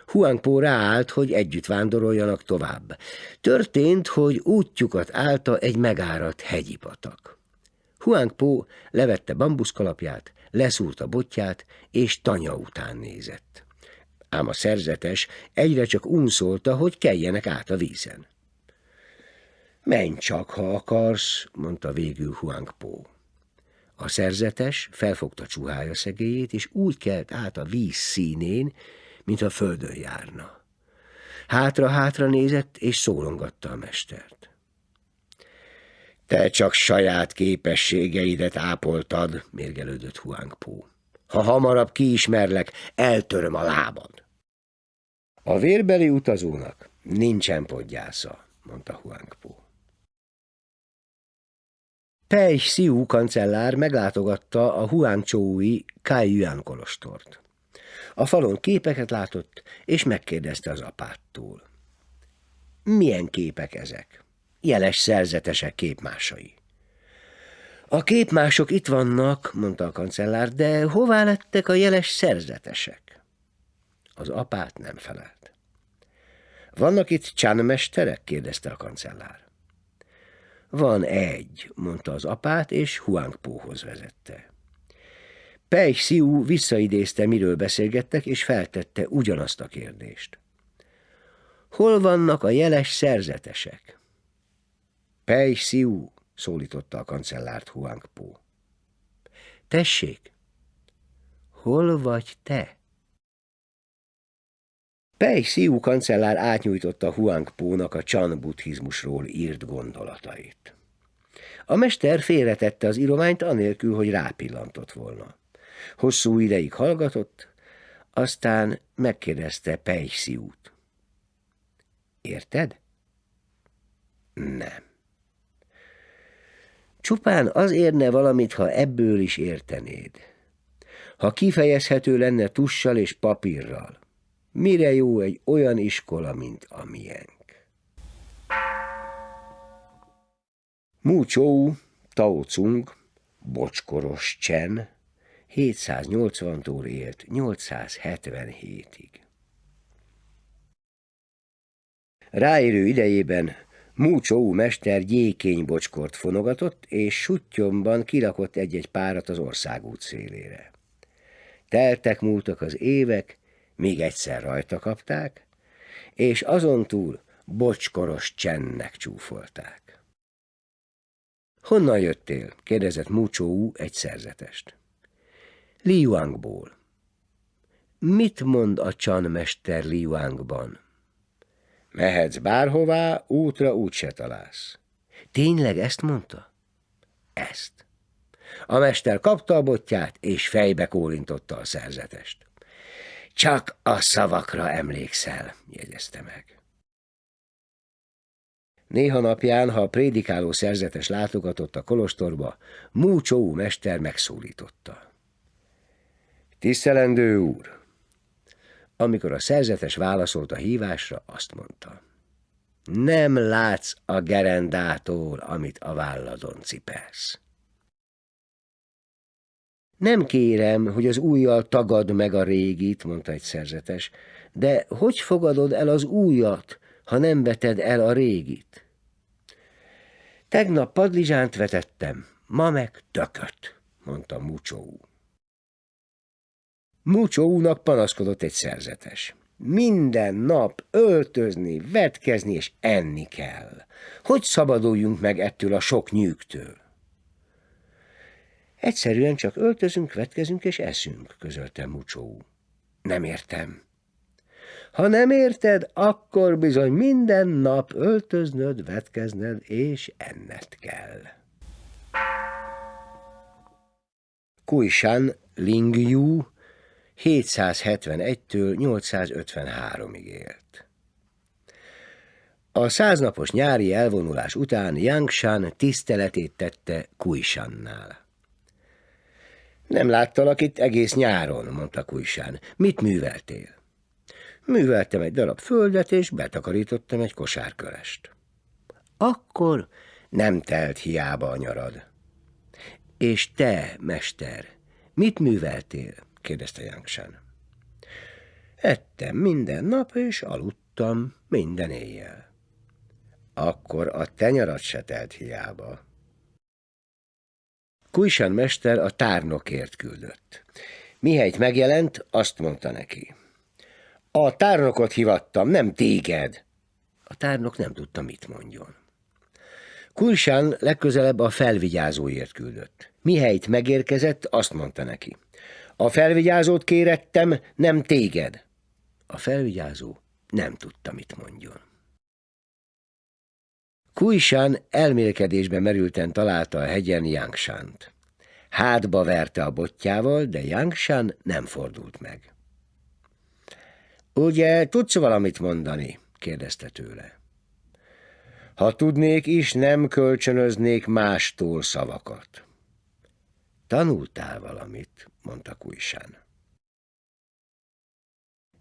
Huangpó ráállt, hogy együtt vándoroljanak tovább. Történt, hogy útjukat állta egy megáradt hegyi patak. Huangpó levette bambuszkalapját, leszúrta botját, és tanya után nézett. Ám a szerzetes egyre csak unszolta, hogy keljenek át a vízen. Menj csak, ha akarsz, mondta végül Huangpó. A szerzetes felfogta csuhája szegélyét, és úgy kelt át a víz színén, mint a földön járna. Hátra-hátra nézett, és szólongatta a mestert. Te csak saját képességeidet ápoltad, mérgelődött Huangpó. Ha hamarabb kiismerlek, eltöröm a lábad. A vérbeli utazónak nincsen podgyásza, mondta Huangpó. Pei Xiu kancellár meglátogatta a Huangchoui Kai Yuan kolostort. A falon képeket látott, és megkérdezte az apától. Milyen képek ezek? Jeles szerzetesek képmásai. A képmások itt vannak, mondta a kancellár, de hová lettek a jeles szerzetesek? Az apát nem felelt. Vannak itt csánmesterek? kérdezte a kancellár. Van egy, mondta az apát, és Huangpóhoz vezette. Pei Xiu visszaidézte, miről beszélgettek, és feltette ugyanazt a kérdést. Hol vannak a jeles szerzetesek? Pei Xiu, szólította a kancellárt Huang Po. Tessék, hol vagy te? Pei Xiu kancellár átnyújtotta Huang Po-nak a Chan buddhizmusról írt gondolatait. A mester félretette az írományt anélkül, hogy rápillantott volna. Hosszú ideig hallgatott, aztán megkérdezte Pejsziút. Érted? Nem. Csupán az érne valamit, ha ebből is értenéd. Ha kifejezhető lenne tussal és papírral, mire jó egy olyan iskola, mint a miénk? Mu Chou, Tao Cung, Bocskoros Csen, 780-tól élt 877-ig. Ráérő idejében Múcsó mester gyékény bocskort fonogatott, és sutyomban kirakott egy-egy párat az országút szélére. Teltek múltak az évek, még egyszer rajta kapták, és azon túl bocskoros csennek csúfolták. Honnan jöttél? kérdezett Múcsó egy szerzetest. Liuangból. Mit mond a csanmester Liuangban? Mehetsz bárhová, útra úgyse találsz. Tényleg ezt mondta? Ezt. A mester kapta a botját, és fejbe kólintotta a szerzetest. Csak a szavakra emlékszel, jegyezte meg. Néha napján, ha a prédikáló szerzetes látogatott a kolostorba, Múcsó mester megszólította. Tisztelendő úr! Amikor a szerzetes válaszolt a hívásra, azt mondta. Nem látsz a gerendától, amit a válladon cipelsz. Nem kérem, hogy az újjal tagad meg a régit, mondta egy szerzetes, de hogy fogadod el az újat, ha nem veted el a régit? Tegnap padlizsánt vetettem, ma meg tököt, mondta Mucsó. Mucsóúnak panaszkodott egy szerzetes. Minden nap öltözni, vetkezni és enni kell. Hogy szabaduljunk meg ettől a sok nyűgtől? Egyszerűen csak öltözünk, vetkezünk és eszünk, közölte Mucsó. Nem értem. Ha nem érted, akkor bizony minden nap öltöznöd, vetkezned és enned kell. Kuishan Lingyu 771-től 853-ig élt. A száznapos nyári elvonulás után Yangshan tiszteletét tette Kuishannál. Nem láttalak itt egész nyáron, mondta Kuisán. Mit műveltél? Műveltem egy darab földet, és betakarítottam egy kosárkölest. Akkor nem telt hiába a nyarad. És te, mester, mit műveltél? Kérdezte Yangshan. Ettem minden nap, és aludtam minden éjjel. Akkor a tenyarat se telt hiába. Kujsan mester a tárnokért küldött. Mihelyt megjelent, azt mondta neki. A tárnokot hivattam, nem téged. A tárnok nem tudta, mit mondjon. Kulsán legközelebb a felvigyázóért küldött. Mihelyt megérkezett, azt mondta neki. A felvigyázót kérettem, nem téged. A felvigyázó nem tudta, mit mondjon. Kuisán elmélkedésbe merülten találta a hegyen Yangshánt. Hátba verte a botjával, de Yangshan nem fordult meg. Ugye tudsz valamit mondani? kérdezte tőle. Ha tudnék is, nem kölcsönöznék mástól szavakat. Tanultál valamit, mondta Kuisán.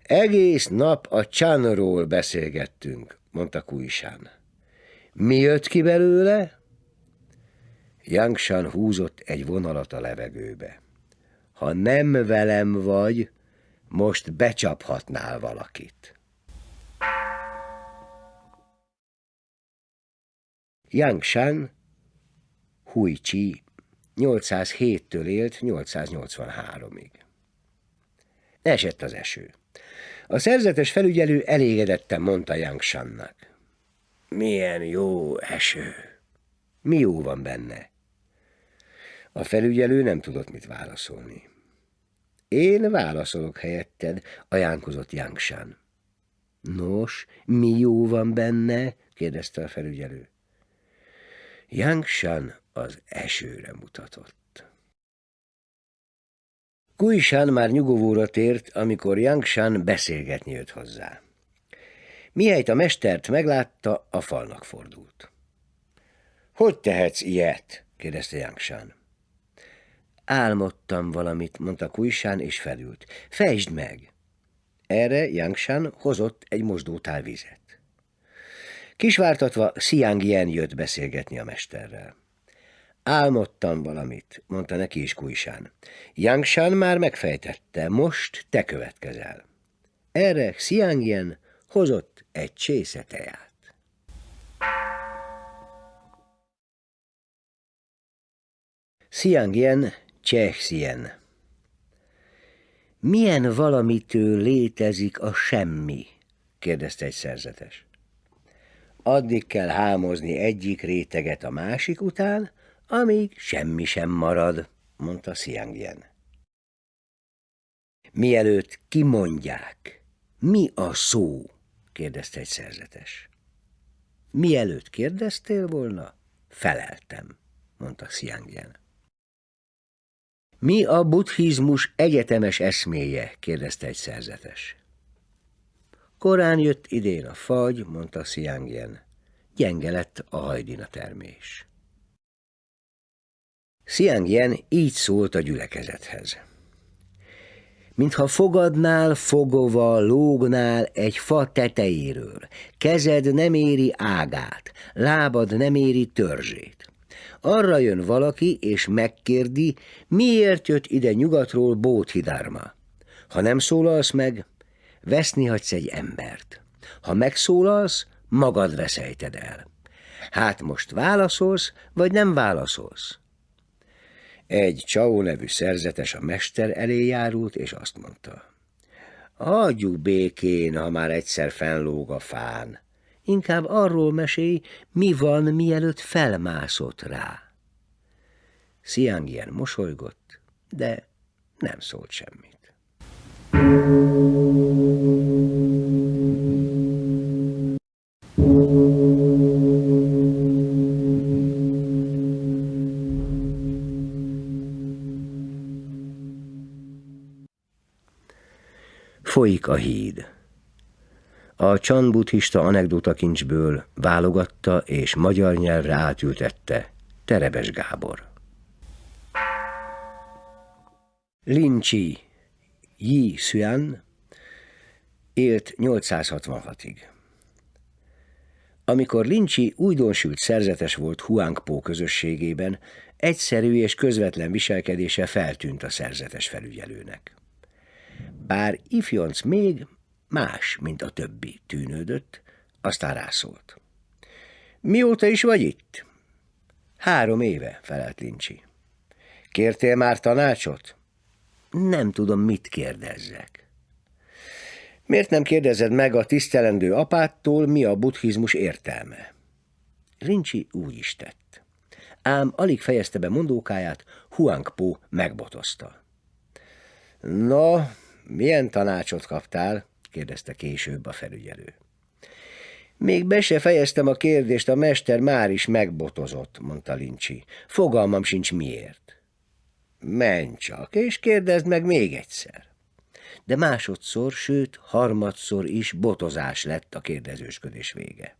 Egész nap a csánról beszélgettünk, mondta Kuisán. Mi jött ki belőle? Yangshan húzott egy vonalat a levegőbe. Ha nem velem vagy, most becsaphatnál valakit. Yangshan Huichi 807-től élt 883-ig. Esett az eső. A szerzetes felügyelő elégedetten mondta Yangshannak. Milyen jó eső! Mi jó van benne? A felügyelő nem tudott mit válaszolni. Én válaszolok helyetted, ajánkozott Yangshan. Nos, mi jó van benne? kérdezte a felügyelő. Yangshan az esőre mutatott. Kuishan már nyugovóra tért, amikor Yangshan beszélgetni jött hozzá. Mihelyt a mestert meglátta, a falnak fordult. Hogy tehetsz ilyet? kérdezte Yangshan. Álmodtam valamit, mondta Kuisán, és felült. Fejtsd meg! Erre Yangshan hozott egy mosdótál vizet. Kisvártatva Xiang Yen jött beszélgetni a mesterrel. Álmodtam valamit, mondta neki is Kuisán. Yangshan már megfejtette, most te következel. Erre Xiang Yen hozott egy csésze teját. Xiangyen, Csehszien Milyen valamitől létezik a semmi? kérdezte egy szerzetes. Addig kell hámozni egyik réteget a másik után, amíg semmi sem marad, mondta Xiangyen. Mielőtt kimondják, mi a szó? kérdezte egy szerzetes. Mielőtt kérdeztél volna, feleltem, mondta Xiangyen. Mi a buddhizmus egyetemes eszméje? kérdezte egy szerzetes. Korán jött idén a fagy, mondta Xiangyen. Gyenge lett a hajdina termés. Xiangyen így szólt a gyülekezethez. Mintha fogadnál fogova, lógnál egy fa tetejéről, kezed nem éri ágát, lábad nem éri törzsét. Arra jön valaki, és megkérdi, miért jött ide nyugatról Bóthidárma. Ha nem szólalsz meg, veszni hagysz egy embert. Ha megszólalsz, magad veszejted el. Hát most válaszolsz, vagy nem válaszolsz? Egy Csau nevű szerzetes a mester elé járult, és azt mondta. Adjuk békén, ha már egyszer fennlóg a fán. Inkább arról mesélj, mi van, mielőtt felmászott rá. Sziangyen mosolygott, de nem szólt semmit. Folyik a híd. A csan buddhista anekdotakincsből válogatta és magyar nyelvre átültette Terebes Gábor. Lincsi Yi Xuan élt 866-ig. Amikor Lincsi újdonsült szerzetes volt Huangpo közösségében, egyszerű és közvetlen viselkedése feltűnt a szerzetes felügyelőnek. Bár ifjonc még más, mint a többi tűnődött, aztán rászólt. Mióta is vagy itt? Három éve, felelt Lincsi. Kértél már tanácsot? Nem tudom, mit kérdezzek. Miért nem kérdezed meg a tisztelendő apától, mi a buddhizmus értelme? Lincsi úgy is tett. Ám alig fejezte be mondókáját, Huangpo megbotozta. No, milyen tanácsot kaptál? kérdezte később a felügyelő. Még be se fejeztem a kérdést, a mester már is megbotozott, mondta Lincsi. Fogalmam sincs miért. Menj csak, és kérdezd meg még egyszer. De másodszor, sőt, harmadszor is botozás lett a kérdezősködés vége.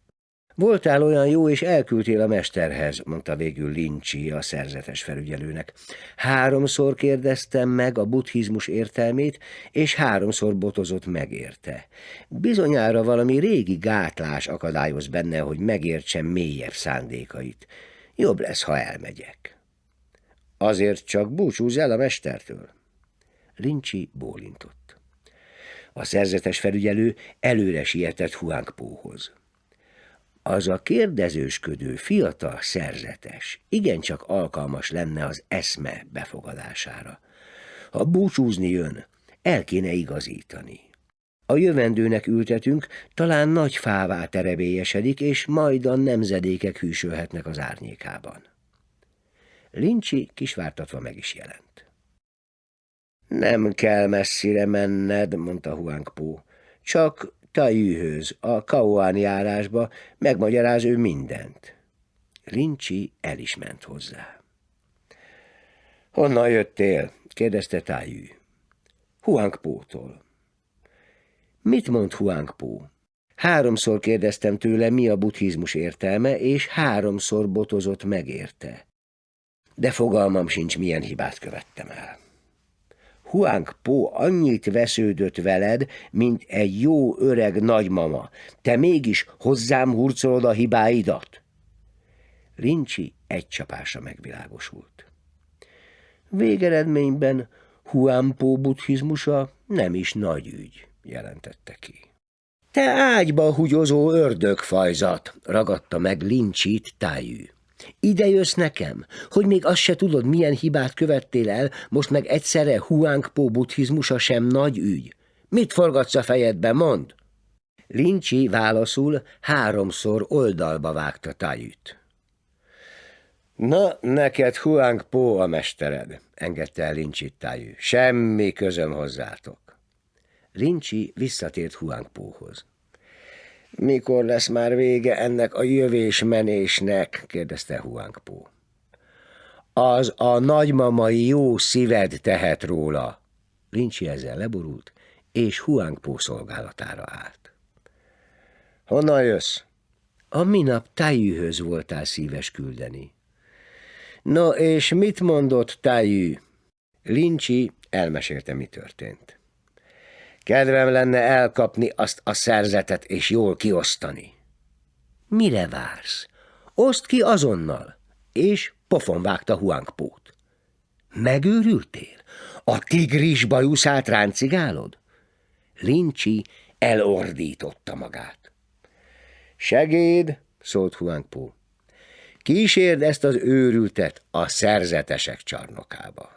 Voltál olyan jó, és elküldtél a mesterhez, mondta végül Lincsi a szerzetes felügyelőnek. Háromszor kérdeztem meg a buddhizmus értelmét, és háromszor botozott megérte. Bizonyára valami régi gátlás akadályoz benne, hogy megértsem mélyebb szándékait. Jobb lesz, ha elmegyek. Azért csak búcsúz el a mestertől. Lincsi bólintott. A szerzetes felügyelő előre sietett Huangpóhoz. Az a kérdezősködő fiatal szerzetes igencsak alkalmas lenne az eszme befogadására. Ha búcsúzni jön, el kéne igazítani. A jövendőnek ültetünk, talán nagy fává terebélyesedik, és majd a nemzedékek hűsölhetnek az árnyékában. Lincsi kisvártatva meg is jelent. Nem kell messzire menned, mondta Huangpo, csak Tajűhöz, a Kauán járásba, megmagyaráz ő mindent. Lincsi el is ment hozzá. Honnan jöttél? kérdezte Tájű. Huangpótól. Mit mond Huangpó? Háromszor kérdeztem tőle, mi a buddhizmus értelme, és háromszor botozott megérte. De fogalmam sincs, milyen hibát követtem el. Huang Po annyit vesződött veled, mint egy jó öreg nagymama. Te mégis hozzám hurcolod a hibáidat? Lincsi egy csapása megvilágosult. Végeredményben Huang Po buddhizmusa nem is nagy ügy, jelentette ki. Te ágyba húgyozó ördögfajzat, ragadta meg Lincsit tájű. Ide jössz nekem, hogy még azt se tudod, milyen hibát követtél el, most meg egyszerre Huangpo buddhizmusa sem nagy ügy. Mit forgatsz a fejedbe, mond? Lincsi válaszul háromszor oldalba vágta tájűt. Na, neked Huangpo a mestered, engedte el Lincsi tájú. Semmi közöm hozzátok. Lincsi visszatért Huangpóhoz. Mikor lesz már vége ennek a jövés-menésnek? kérdezte Huangpó. Az a nagymamai jó szíved tehet róla. Lincsi ezzel leborult, és Huangpó szolgálatára állt. Honnan jössz? A minap tájűhöz voltál szíves küldeni. No, és mit mondott tájű? Lincsi elmesélte, mi történt. Kedvem lenne elkapni azt a szerzetet és jól kiosztani. Mire vársz? Oszd ki azonnal! És pofon vágta Huangpót. Megőrültél? A tigris bajuszát ráncigálod? Lincsi elordította magát. Segéd, szólt Huangpó. Kísérd ezt az őrültet a szerzetesek csarnokába.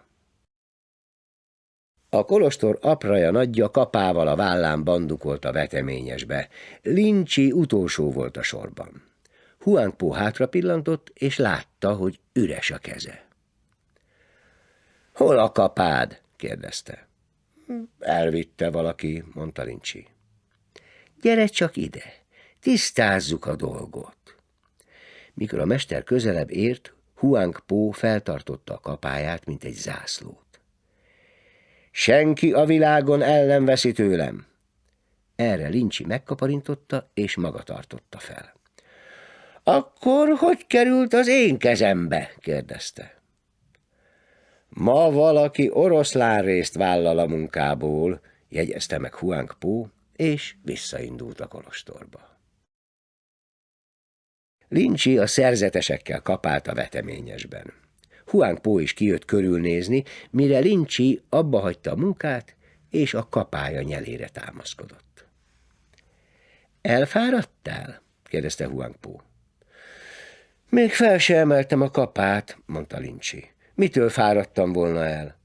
A kolostor apraja nagyja kapával a vállán bandukolt a veteményesbe. Lincsi utolsó volt a sorban. Huangpo hátra pillantott, és látta, hogy üres a keze. Hol a kapád? kérdezte. Elvitte valaki, mondta Lincsi. Gyere csak ide, tisztázzuk a dolgot. Mikor a mester közelebb ért, Huangpo feltartotta a kapáját, mint egy zászlót. Senki a világon el nem veszi tőlem. Erre Lincsi megkaparintotta, és maga tartotta fel. Akkor hogy került az én kezembe? kérdezte. Ma valaki oroszlán részt vállal a munkából, jegyezte meg Huang Po, és visszaindult a kolostorba. Lincsi a szerzetesekkel kapált a veteményesben. Huang Po is kijött körülnézni, mire Lincsi abba hagyta a munkát, és a kapája nyelére támaszkodott. Elfáradtál? kérdezte Huang Po. Még fel se emeltem a kapát, mondta Lincsi. Mitől fáradtam volna el?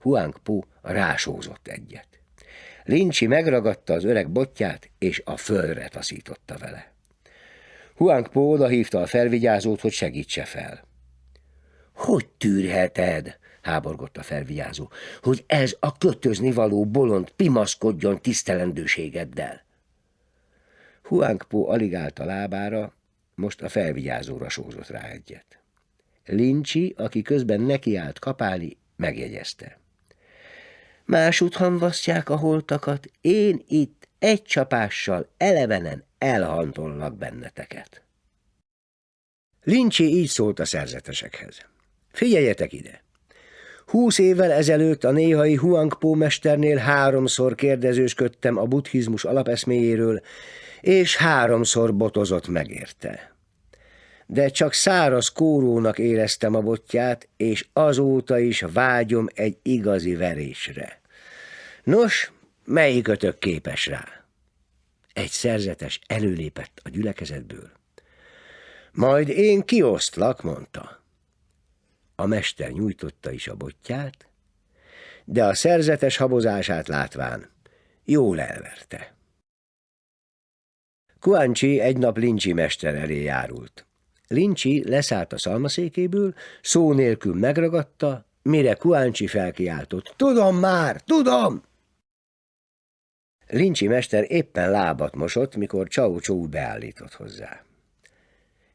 Huang Po rásózott egyet. Lincsi megragadta az öreg botját, és a földre taszította vele. Huang Po odahívta a felvigyázót, hogy segítse fel. Hogy tűrheted, háborgott a felvigyázó, hogy ez a kötözni való bolond pimaszkodjon tisztelendőségeddel? Huangpo alig állt a lábára, most a felvigyázóra sózott rá egyet. Lincsi, aki közben nekiállt kapálni, megjegyezte. Másút hamvasztják a holtakat, én itt egy csapással elevenen elhantollak benneteket. Lincsi így szólt a szerzetesekhez. Figyeljetek ide! Húsz évvel ezelőtt a néhai Huangpo mesternél háromszor kérdezősködtem a buddhizmus alapeszméjéről, és háromszor botozott megérte. De csak száraz kórónak éreztem a botját, és azóta is vágyom egy igazi verésre. Nos, melyikötök képes rá? Egy szerzetes előlépett a gyülekezetből. Majd én kiosztlak, mondta. A mester nyújtotta is a botját, de a szerzetes habozását látván jól elverte. Kuancsi egy nap Lincsi mester elé járult. Lincsi leszállt a szalmaszékéből, szó nélkül megragadta, mire Kuancsi felkiáltott. Tudom már, tudom! Lincsi mester éppen lábat mosott, mikor Csau Csó beállított hozzá.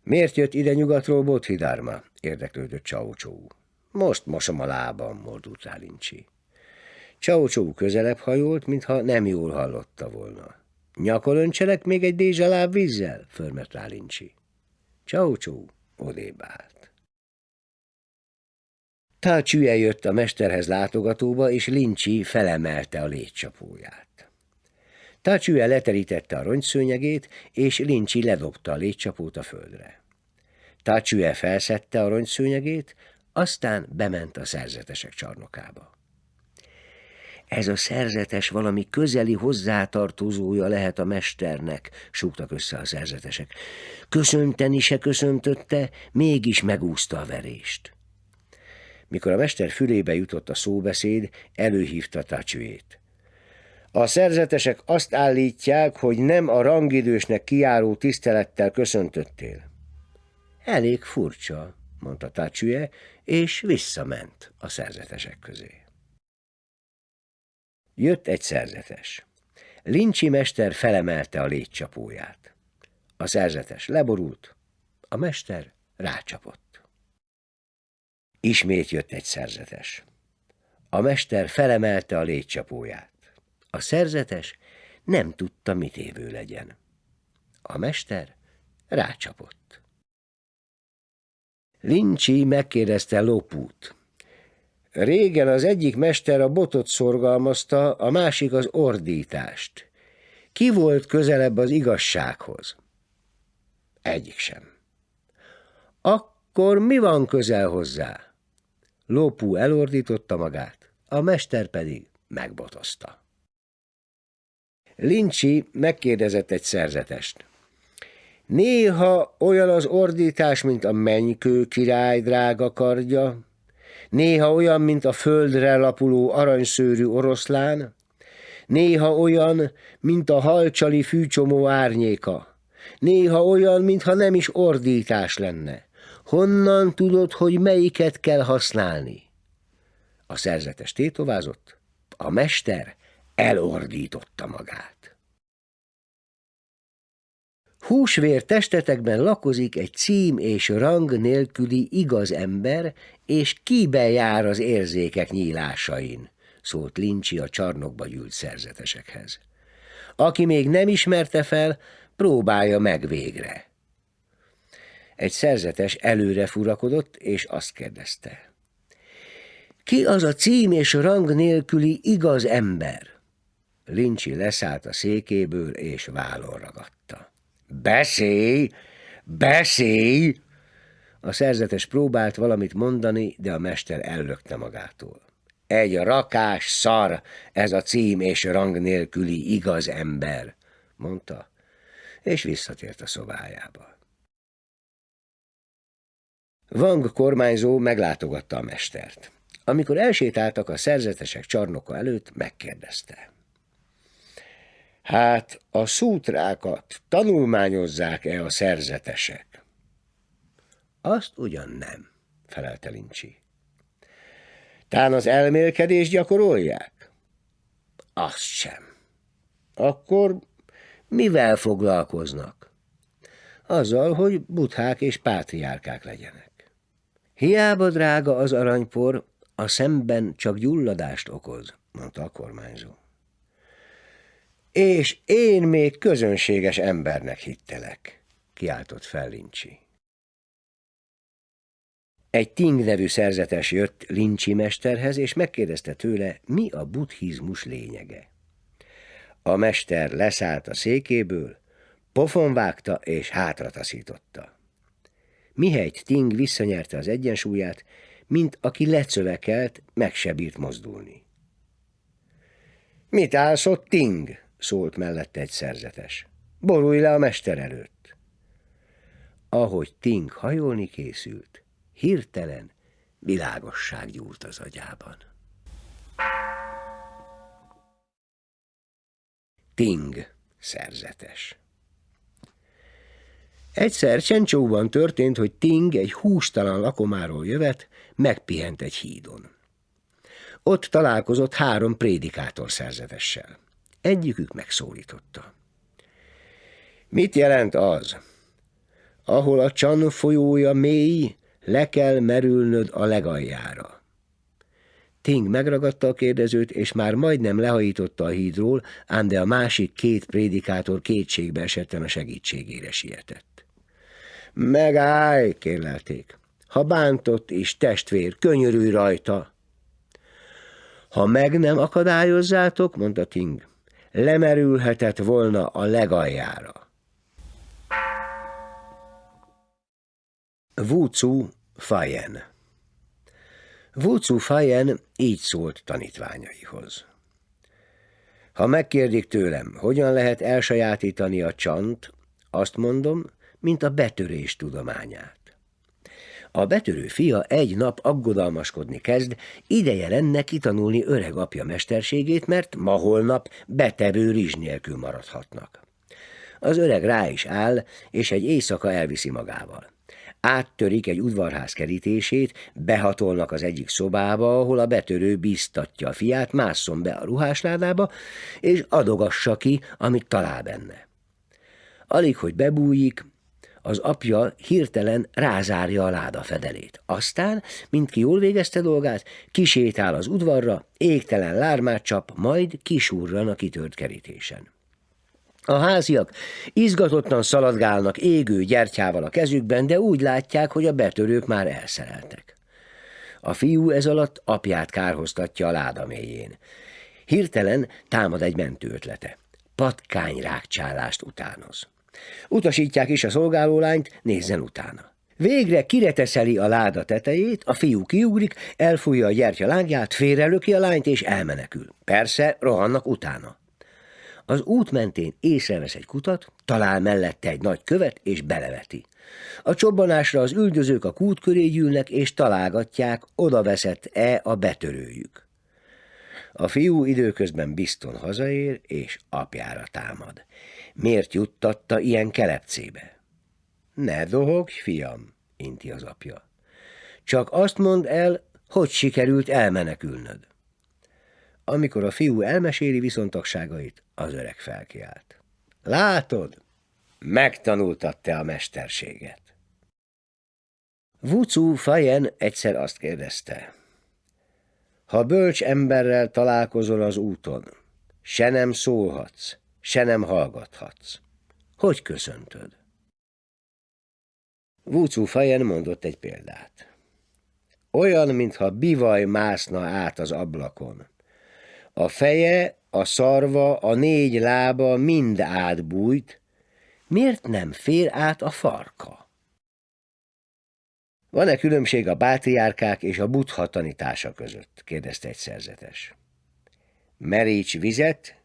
Miért jött ide nyugatról Bodhidharma? Érdeklődött Csau Csó. Most mosom a lábam, mordult rá Lincsi. Csau Csó közelebb hajolt, mintha nem jól hallotta volna. Nyakon öncselek még egy dézsaláb vízzel? förmet rá Lincsi. Csau Csó odébb állt. Tácsüje jött a mesterhez látogatóba, és Lincsi felemelte a létcsapóját. Tácsüje leterítette a rongyszőnyegét, és Lincsi ledobta a létcsapót a földre. Tácsüje felszette a rongyszőnyegét, aztán bement a szerzetesek csarnokába. Ez a szerzetes valami közeli hozzátartozója lehet a mesternek, súgtak össze a szerzetesek. Köszönteni se köszöntötte, mégis megúszta a verést. Mikor a mester fülébe jutott a szóbeszéd, előhívta Tacsüét. A szerzetesek azt állítják, hogy nem a rangidősnek kiáró tisztelettel köszöntöttél. Elég furcsa, mondta Tacsüje, és visszament a szerzetesek közé. Jött egy szerzetes. Lincsi mester felemelte a légycsapóját. A szerzetes leborult, a mester rácsapott. Ismét jött egy szerzetes. A mester felemelte a légycsapóját. A szerzetes nem tudta, mit évő legyen. A mester rácsapott. Lincsi megkérdezte Lopút. Régen az egyik mester a botot szorgalmazta, a másik az ordítást. Ki volt közelebb az igazsághoz? Egyik sem. Akkor mi van közel hozzá? Lópú elordította magát, a mester pedig megbotozta. Lincsi megkérdezett egy szerzetest. Néha olyan az ordítás, mint a mennykő király drága kardja, néha olyan, mint a földre lapuló aranyszőrű oroszlán, néha olyan, mint a halcsali fűcsomó árnyéka, néha olyan, mintha nem is ordítás lenne. Honnan tudod, hogy melyiket kell használni? A szerzetes tétovázott, a mester elordította magát. Húsvér testetekben lakozik egy cím és rang nélküli igaz ember, és kibe jár az érzékek nyílásain, szólt Lincsi a csarnokba gyűlt szerzetesekhez. Aki még nem ismerte fel, próbálja meg végre. Egy szerzetes előre furakodott, és azt kérdezte. Ki az a cím és rang nélküli igaz ember? Lincsi leszállt a székéből, és vállon ragadta. Beszélj! Beszélj! A szerzetes próbált valamit mondani, de a mester ellökte magától. Egy rakás szar, ez a cím és rang nélküli igaz ember, mondta, és visszatért a szobájába. Vang kormányzó meglátogatta a mestert. Amikor elsétáltak a szerzetesek csarnoka előtt, megkérdezte. Hát a szútrákat tanulmányozzák-e a szerzetesek? Azt ugyan nem, felelte Lincsi. Tán az elmélkedést gyakorolják? Azt sem. Akkor mivel foglalkoznak? Azzal, hogy buthák és pátriárkák legyenek. Hiába drága az aranypor, a szemben csak gyulladást okoz, mondta a kormányzó. És én még közönséges embernek hittelek, kiáltott fel Lincsi. Egy Ting nevű szerzetes jött Lincsi mesterhez, és megkérdezte tőle, mi a buddhizmus lényege. A mester leszállt a székéből, pofon vágta és hátra taszította. Mihelyt Ting visszanyerte az egyensúlyát, mint aki lecövekelt, meg se bírt mozdulni. Mit állsz ott, Ting? Szólt mellette egy szerzetes. Borulj le a mester előtt. Ahogy Ting hajolni készült, hirtelen világosság gyúlt az agyában. Ting szerzetes Egyszer Csencsóban történt, hogy Ting egy hústalan lakomáról jövet, megpihent egy hídon. Ott találkozott három prédikátor szerzetessel. Egyikük megszólította. Mit jelent az? Ahol a csan folyója mély, le kell merülnöd a legaljára. Ting megragadta a kérdezőt, és már majdnem lehajította a hídról, ám de a másik két prédikátor kétségbe esetten a segítségére sietett. Megállj, kérlelték. Ha bántott is testvér, könyörülj rajta. Ha meg nem akadályozzátok, mondta Ting, lemerülhetett volna a legaljára. Vúcu Fajen Vúcu Fajen így szólt tanítványaihoz. Ha megkérdik tőlem, hogyan lehet elsajátítani a csant, azt mondom, mint a betörés tudományát. A betörő fia egy nap aggodalmaskodni kezd, ideje lenne kitanulni öreg apja mesterségét, mert ma holnap betevő rizs nélkül maradhatnak. Az öreg rá is áll, és egy éjszaka elviszi magával. Áttörik egy udvarház kerítését, behatolnak az egyik szobába, ahol a betörő biztatja a fiát, másszon be a ruhásládába, és adogassa ki, amit talál benne. Alig, hogy bebújik, az apja hirtelen rázárja a láda fedelét. Aztán, mint ki jól végezte dolgát, kisétál az udvarra, égtelen lármát csap, majd kisúrran a kitört kerítésen. A háziak izgatottan szaladgálnak égő gyertyával a kezükben, de úgy látják, hogy a betörők már elszereltek. A fiú ez alatt apját kárhoztatja a láda mélyén. Hirtelen támad egy mentő ötlete. Patkány rákcsálást utánoz. Utasítják is a szolgálólányt, nézzen utána. Végre kireteszeli a láda tetejét, a fiú kiugrik, elfújja a gyertya lángját, félrelöki a lányt és elmenekül. Persze, rohannak utána. Az út mentén észrevesz egy kutat, talál mellette egy nagy követ és beleveti. A csobbanásra az üldözők a kút köré gyűlnek és találgatják, oda veszett-e a betörőjük. A fiú időközben bizton hazaér és apjára támad. Miért juttatta ilyen kelepcébe? Ne dohogj, fiam, inti az apja. Csak azt mondd el, hogy sikerült elmenekülnöd. Amikor a fiú elmeséli viszontagságait, az öreg felkiált. Látod, megtanultad te a mesterséget. Vucu Fajen egyszer azt kérdezte. Ha bölcs emberrel találkozol az úton, se nem szólhatsz, se nem hallgathatsz. Hogy köszöntöd? Vucu Fajen mondott egy példát. Olyan, mintha bivaj mászna át az ablakon. A feje, a szarva, a négy lába mind átbújt, miért nem fér át a farka? Van-e különbség a bátriárkák és a buddha tanítása között? kérdezte egy szerzetes. Meríts vizet,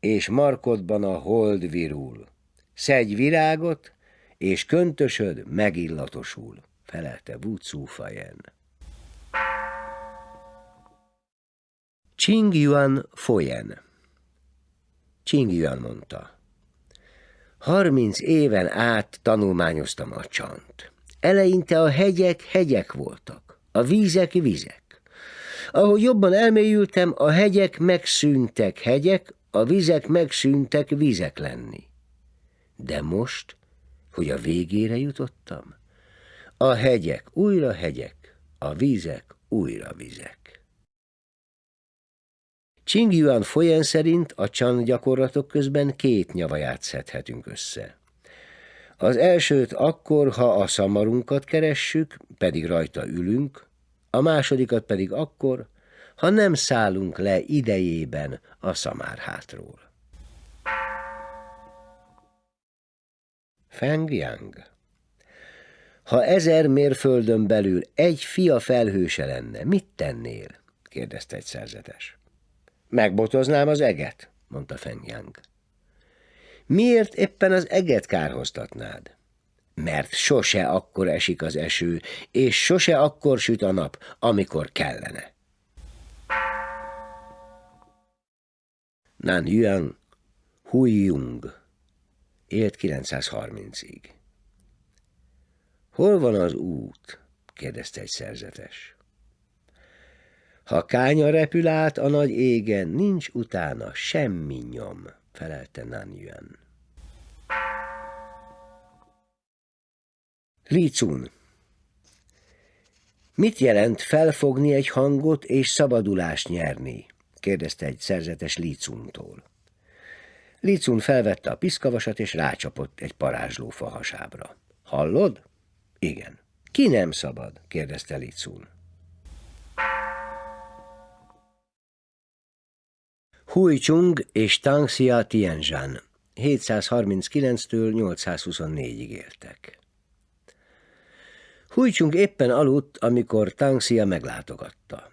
és markodban a hold virul. Szedj virágot, és köntösöd megillatosul, felelte Wu. Ching Yuan Foyen Ching Yuan mondta. Harminc éven át tanulmányoztam a csant. Eleinte a hegyek hegyek voltak, a vízek vizek. Ahogy jobban elmélyültem, a hegyek megszűntek hegyek, a vizek megszűntek vizek lenni. De most, hogy a végére jutottam, a hegyek újra hegyek, a vízek újra vizek. Ching Yuan folyen szerint a csan gyakorlatok közben két nyavaját szedhetünk össze. Az elsőt akkor, ha a szamarunkat keressük, pedig rajta ülünk, a másodikat pedig akkor, ha nem szállunk le idejében a szamárhátról. Feng Yang Ha ezer mérföldön belül egy fia felhőse lenne, mit tennél? kérdezte egy szerzetes. Megbotoznám az eget, mondta Feng Yang. Miért éppen az eget kárhoztatnád? Mert sose akkor esik az eső, és sose akkor süt a nap, amikor kellene. Nan Yuan Hui Jung élt 930-ig. Hol van az út? kérdezte egy szerzetes. Ha kánya repül át a nagy égen, nincs utána semmi nyom, felelte Nan Yuan. Li Cun Mit jelent felfogni egy hangot és szabadulást nyerni? Kérdezte egy szerzetes Licuntól. Licun felvette a piszkavasat, és rácsapott egy parázsló fahasábra. Hallod? Igen. Ki nem szabad? kérdezte Licun. Hui Chung és Tangxia Tianzhan 739-től 824-ig éltek. Hui Chung éppen aludt, amikor Tangxia meglátogatta.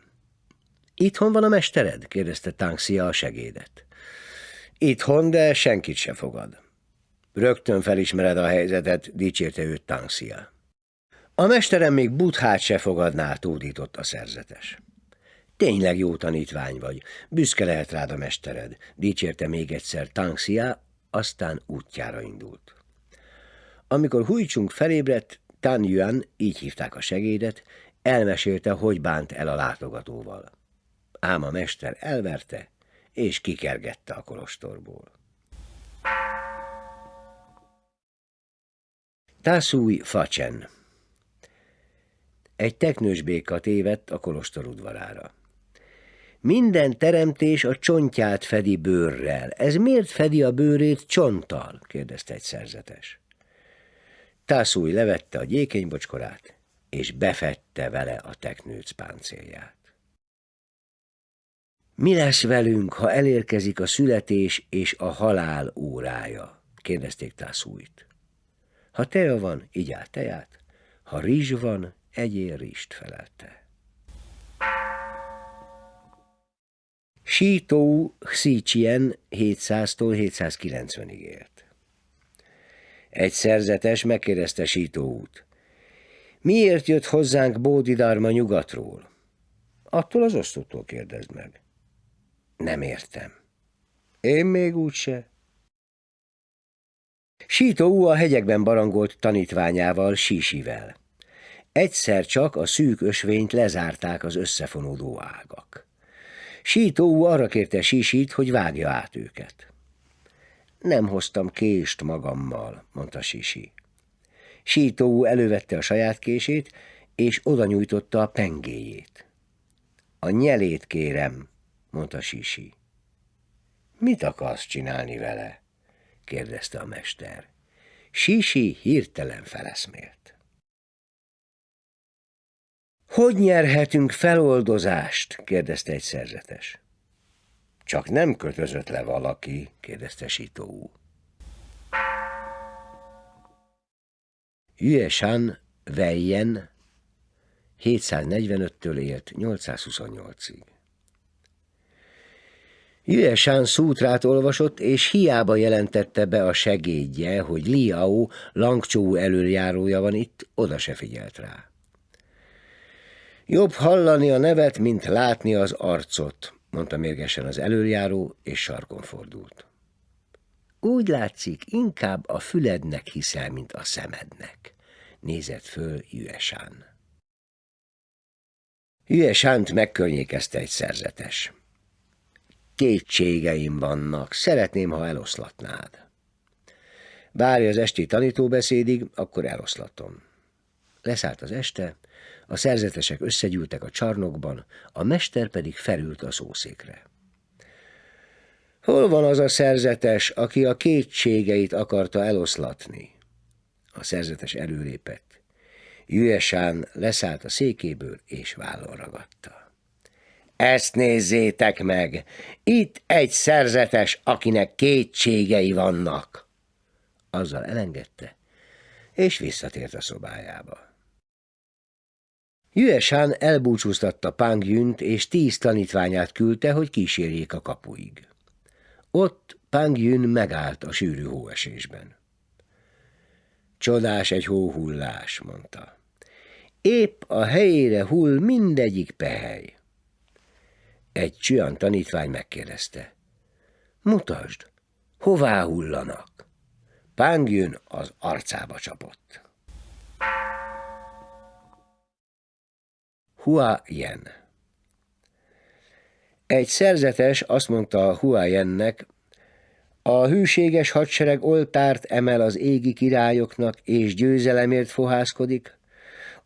Itthon van a mestered? kérdezte Tangxia a segédet. Itthon, de senkit se fogad. Rögtön felismered a helyzetet, dicsérte őt Tangszia. A mesterem még buthát se fogadná, tódított a szerzetes. Tényleg jó tanítvány vagy, büszke lehet rád a mestered, dicsérte még egyszer Tangxia, aztán útjára indult. Amikor Hújcsunk felébredt, Tan Yuan, így hívták a segédet, elmesélte, hogy bánt el a látogatóval. Ám a mester elverte, és kikergette a kolostorból. Tászúj Facsen Egy teknős béka tévedt a kolostor udvarára. Minden teremtés a csontját fedi bőrrel. Ez miért fedi a bőrét csonttal? kérdezte egy szerzetes. Tászúj levette a gyékenybocskorát, és befette vele a teknőc páncélját. Mi lesz velünk, ha elérkezik a születés és a halál órája? kérdezték Tászújt. Ha teja van, igyál teját, ha rizs van, egyél rizst felelte. Sító Xícsien 700-tól 790-ig élt. Egy szerzetes megkérdezte Sítóút. Miért jött hozzánk Bódidarma nyugatról? Attól az osztótól kérdezd meg. Nem értem. Én még úgyse. Sító a hegyekben barangolt tanítványával, Sísivel. Egyszer csak a szűk ösvényt lezárták az összefonódó ágak. Sító arra kérte Sisit, hogy vágja át őket. Nem hoztam kést magammal, mondta Sisi. Sító elővette a saját kését, és oda nyújtotta a pengéjét. A nyelét kérem, mondta Sisi. Mit akarsz csinálni vele? kérdezte a mester. Sisi hirtelen feleszmélt. Hogy nyerhetünk feloldozást? kérdezte egy szerzetes. Csak nem kötözött le valaki, kérdezte Sitóú. Yueshan Weiyen 745-től élt 828-ig. Yueshan szútrát olvasott, és hiába jelentette be a segédje, hogy Liao Langcsó előjárója van itt, oda se figyelt rá. Jobb hallani a nevet, mint látni az arcot, mondta mérgesen az előjáró, és sarkon fordult. Úgy látszik, inkább a fülednek hiszel, mint a szemednek, nézett föl Jüesán. Jüesánt megkörnyékezte egy szerzetes. Kétségeim vannak, szeretném, ha eloszlatnád. Várj az esti tanítóbeszédig, akkor eloszlatom. Leszállt az este, a szerzetesek összegyűltek a csarnokban, a mester pedig felült a szószékre. Hol van az a szerzetes, aki a kétségeit akarta eloszlatni? A szerzetes előlépett. Jüesán leszállt a székéből, és vállon ragadta. Ezt nézzétek meg! Itt egy szerzetes, akinek kétségei vannak! Azzal elengedte, és visszatért a szobájába. Yueshan elbúcsúztatta Pang Yünt, és tíz tanítványát küldte, hogy kísérjék a kapuig. Ott Pang Yün megállt a sűrű hóesésben. Csodás egy hóhullás, mondta. Épp a helyére hull mindegyik pehely. Egy csüan tanítvány megkérdezte. Mutasd, hová hullanak? Pang Yün az arcába csapott. Hua Yen. Egy szerzetes azt mondta Hua Yennek, a hűséges hadsereg oltárt emel az égi királyoknak, és győzelemért fohászkodik,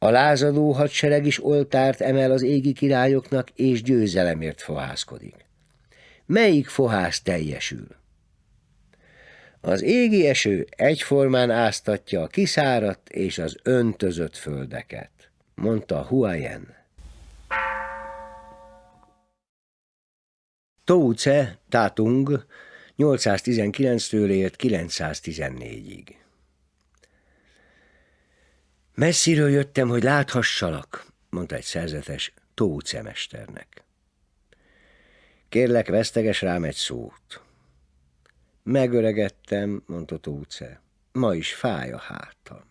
a lázadó hadsereg is oltárt emel az égi királyoknak, és győzelemért fohászkodik. Melyik fohász teljesül? Az égi eső egyformán áztatja a kiszáradt és az öntözött földeket, mondta Huayen. Touce Tatung 819-től élt 914-ig. Messziről jöttem, hogy láthassalak, mondta egy szerzetes Touce mesternek. Kérlek, veszteges rám egy szót. Megöregettem, mondta Tóce. Ma is fáj a hátam.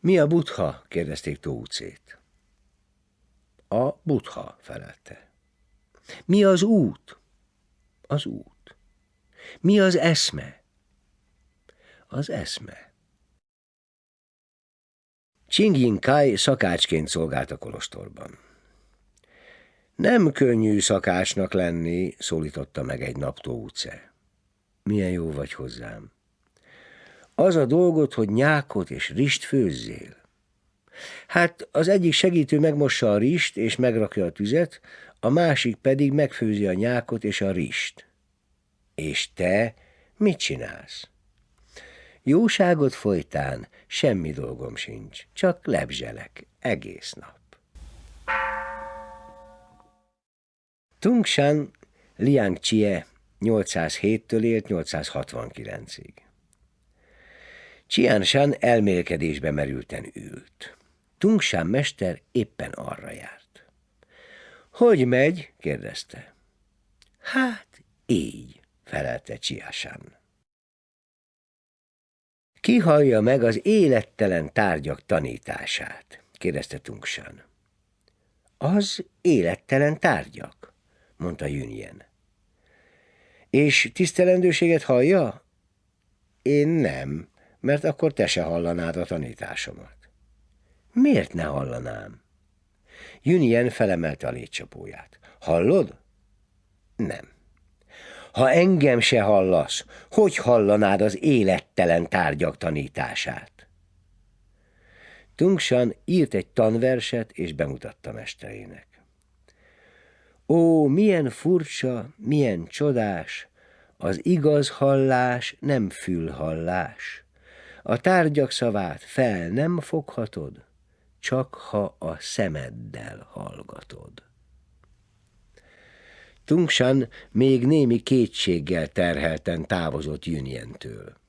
Mi a butha? kérdezték Tócét. A butha, felelte. Mi az út? Az út. Mi az eszme? Az eszme. Csingyin Kai szakácsként szolgált a kolostorban. Nem könnyű szakácsnak lenni, szólította meg egy nap Tóce. Milyen jó vagy hozzám. Az a dolgod, hogy nyákot és rist főzzél. Hát az egyik segítő megmossa a rist és megrakja a tüzet, a másik pedig megfőzi a nyákot és a rist. És te mit csinálsz? Jóságot folytán semmi dolgom sincs, csak lebzselek egész nap. Shan Liang Chie 807-től élt 869-ig. Shan elmélkedésbe merülten ült. Shan mester éppen arra járt. Hogy megy? kérdezte. Hát, így, felelte Shan. Ki hallja meg az élettelen tárgyak tanítását? kérdezte Tungshan. Az élettelen tárgyak, mondta Jünjen. És tisztelendőséget hallja? Én nem, mert akkor te se hallanád a tanításomat. Miért ne hallanám? Jünjen felemelte a létcsapóját. Hallod? Nem. Ha engem se hallasz, hogy hallanád az élettelen tárgyak tanítását? Tungshan írt egy tanverset, és bemutatta mesterének. Ó, milyen furcsa, milyen csodás, az igaz hallás nem fülhallás. A tárgyak szavát fel nem foghatod, csak ha a szemeddel hallgatod. Tungshan még némi kétséggel terhelten távozott Jünientől.